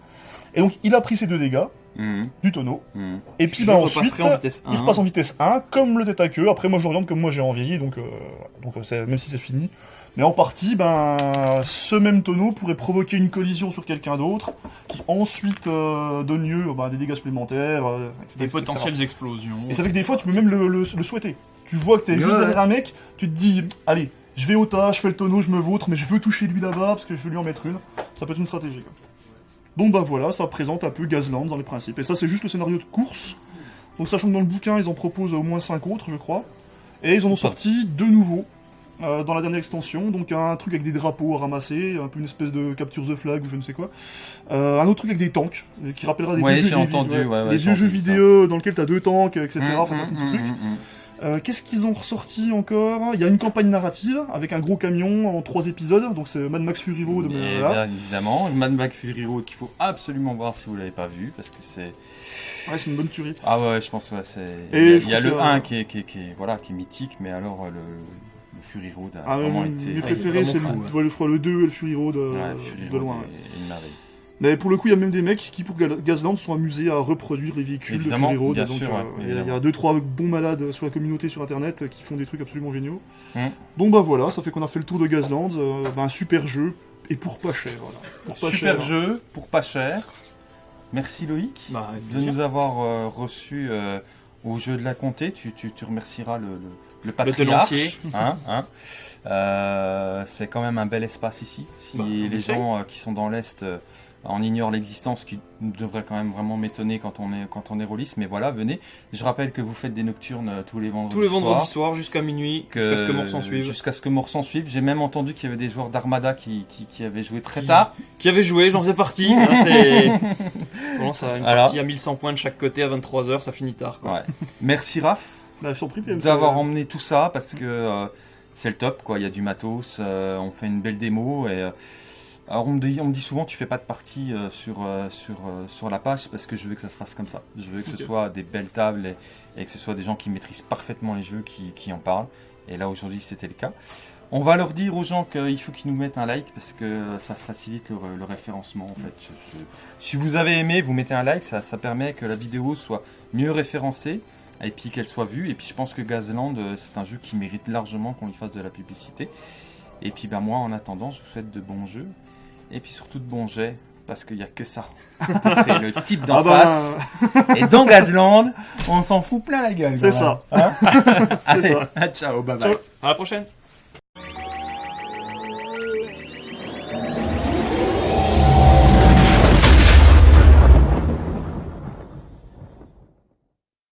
[SPEAKER 3] Et donc, il a pris ses deux dégâts
[SPEAKER 2] Mhm,
[SPEAKER 3] du tonneau.
[SPEAKER 2] mhm.
[SPEAKER 3] Et puis,
[SPEAKER 4] Je
[SPEAKER 3] bah,
[SPEAKER 4] repasserai
[SPEAKER 3] ensuite,
[SPEAKER 4] en vitesse
[SPEAKER 3] il
[SPEAKER 4] 1.
[SPEAKER 3] repasse en vitesse 1, comme le tête à queue. Après, moi, je l'oriente comme moi j'ai envieilli, donc, euh, donc euh, c'est- même si c'est fini. Mais en partie, ben, ce même tonneau pourrait provoquer une collision sur quelqu'un d'autre, qui ensuite euh, donne lieu bah, à des dégâts supplémentaires, euh, etc.,
[SPEAKER 4] Des
[SPEAKER 3] etc.
[SPEAKER 4] potentielles explosions.
[SPEAKER 3] Et ça fait que des fois, tu peux même le, le- le souhaiter. Tu vois que t'es juste
[SPEAKER 2] Ouais.
[SPEAKER 3] derrière un mec, tu te dis, allez, je vais au tas, je fais le tonneau, je me vautre, mais je veux toucher lui là-bas parce que je veux lui en mettre une. Ça peut être une stratégie. Quoi. Donc bah voilà, ça présente un peu Gazland dans les principes. Et ça, c'est juste le scénario de course. Donc sachant que dans le bouquin, ils en proposent au moins 5 autres, je crois. Et ils en ont sorti deux nouveaux euh, dans la dernière extension. Donc un truc avec des drapeaux à ramasser, un peu une espèce de capture the flag ou je ne sais quoi. Euh, un autre truc avec des tanks, euh, qui rappellera des
[SPEAKER 2] Ouais,
[SPEAKER 3] vieux jeux, des-
[SPEAKER 2] entendu, ouais, ouais,
[SPEAKER 3] les
[SPEAKER 2] j'ai
[SPEAKER 3] vieux jeux
[SPEAKER 2] entendu ça.
[SPEAKER 3] vidéo dans lesquels t'as deux tanks, etc. Enfin, t'as un petit truc.
[SPEAKER 2] mhm, mhm.
[SPEAKER 3] Euh, Qu'est-ce qu'ils ont ressorti encore? Il y a une campagne narrative avec un gros camion en trois épisodes, donc c'est Mad Max Fury Road. mais
[SPEAKER 2] Et
[SPEAKER 3] voilà.
[SPEAKER 2] bien évidemment, Mad Max Fury Road qu'il faut absolument voir si vous l'avez pas vu, parce que c'est...
[SPEAKER 3] Ouais, c'est une bonne tuerie.
[SPEAKER 2] Ah ouais, je pense que ouais, c'est... Il y a, y le
[SPEAKER 3] que-
[SPEAKER 2] 1 qui est, qui, est, qui est- voilà, qui est mythique, mais alors le, le Fury Road a
[SPEAKER 3] Ah,
[SPEAKER 2] vraiment
[SPEAKER 3] mes
[SPEAKER 2] été...
[SPEAKER 3] préférés, c'est le, je crois le 2 et le Fury Road euh, de loin.
[SPEAKER 2] une merveille.
[SPEAKER 3] Mais pour le coup, il y a même des mecs qui, pour Ga- Gazland, sont amusés à reproduire les véhicules
[SPEAKER 2] Évidemment,
[SPEAKER 3] de Fury Road.
[SPEAKER 2] bien
[SPEAKER 3] donc,
[SPEAKER 2] sûr,
[SPEAKER 3] euh,
[SPEAKER 2] ouais,
[SPEAKER 3] il y a- y, deux trois bons malades sur la communauté sur Internet qui font des trucs absolument géniaux.
[SPEAKER 2] Hmm.
[SPEAKER 3] Donc bah voilà, ça fait qu'on a fait le tour de Gazland. euh, bah, un super jeu et pour pas cher. Voilà. Pour pas
[SPEAKER 2] Super
[SPEAKER 3] cher.
[SPEAKER 2] jeu, pour pas cher. Merci Loïc
[SPEAKER 4] Bah,
[SPEAKER 2] de nous avoir euh, reçus euh, au jeu de la comté. Tu, tu, tu remercieras le, le, le patriarche. Hein, hein. Euh, c'est quand même un bel espace ici. Si
[SPEAKER 4] Bah,
[SPEAKER 2] les gens euh, qui sont dans l'Est euh, en ignorent l'existence, ce qui devrait quand même vraiment m'étonner quand on est quand on est rôliste, mais voilà, venez. Je rappelle que vous faites des nocturnes tous les vendredis
[SPEAKER 4] Tous les vendredis
[SPEAKER 2] soirs.
[SPEAKER 4] soirs jusqu'à minuit, jusqu'à ce que mort s'en suive.
[SPEAKER 2] Jusqu'à ce que mort s'en suive. J'ai même entendu qu'il y avait des joueurs d'Armada qui, qui, qui avaient joué très
[SPEAKER 4] Qui-
[SPEAKER 2] tard.
[SPEAKER 4] Qui avait joué, j'en faisais partie. c'est... On commence à une partie à 1100 points de chaque côté à 23h, ça finit tard. Quoi.
[SPEAKER 2] Ouais. Merci Raph.
[SPEAKER 3] Bah, je t'en prie, PM,
[SPEAKER 2] d'avoir emmené tout ça parce que euh, c'est le top quoi. Il y a du matos, euh, on fait une belle démo et euh, alors on me dit, on me dit souvent tu fais pas de partie sur sur sur la page parce que je veux que ça se fasse comme ça. Je veux que ce soit des belles tables et, et que ce soit des gens qui maîtrisent parfaitement les jeux qui, qui en parlent. Et là aujourd'hui c'était le cas. On va leur dire aux gens qu'il faut qu'ils nous mettent un like parce que ça facilite le, le référencement en fait. Je- je- Si vous avez aimé, vous mettez un like, ça, ça permet que la vidéo soit mieux référencée et puis qu'elle soit vue. Et puis je pense que Gazland, euh, c'est un jeu qui mérite largement qu'on lui fasse de la publicité. Et puis ben moi, en attendant, je vous souhaite de bons jeux et puis surtout de bons jets parce qu'il n'y a que ça. *laughs* C'est le type d'en
[SPEAKER 3] Ah bah,
[SPEAKER 2] face. Et dans Gazland, on s'en fout plein la gueule.
[SPEAKER 3] C'est ça.
[SPEAKER 2] Hein *laughs*
[SPEAKER 3] C'est
[SPEAKER 2] Allez, *laughs* ciao, bye bye.
[SPEAKER 3] Ciao.
[SPEAKER 4] À la prochaine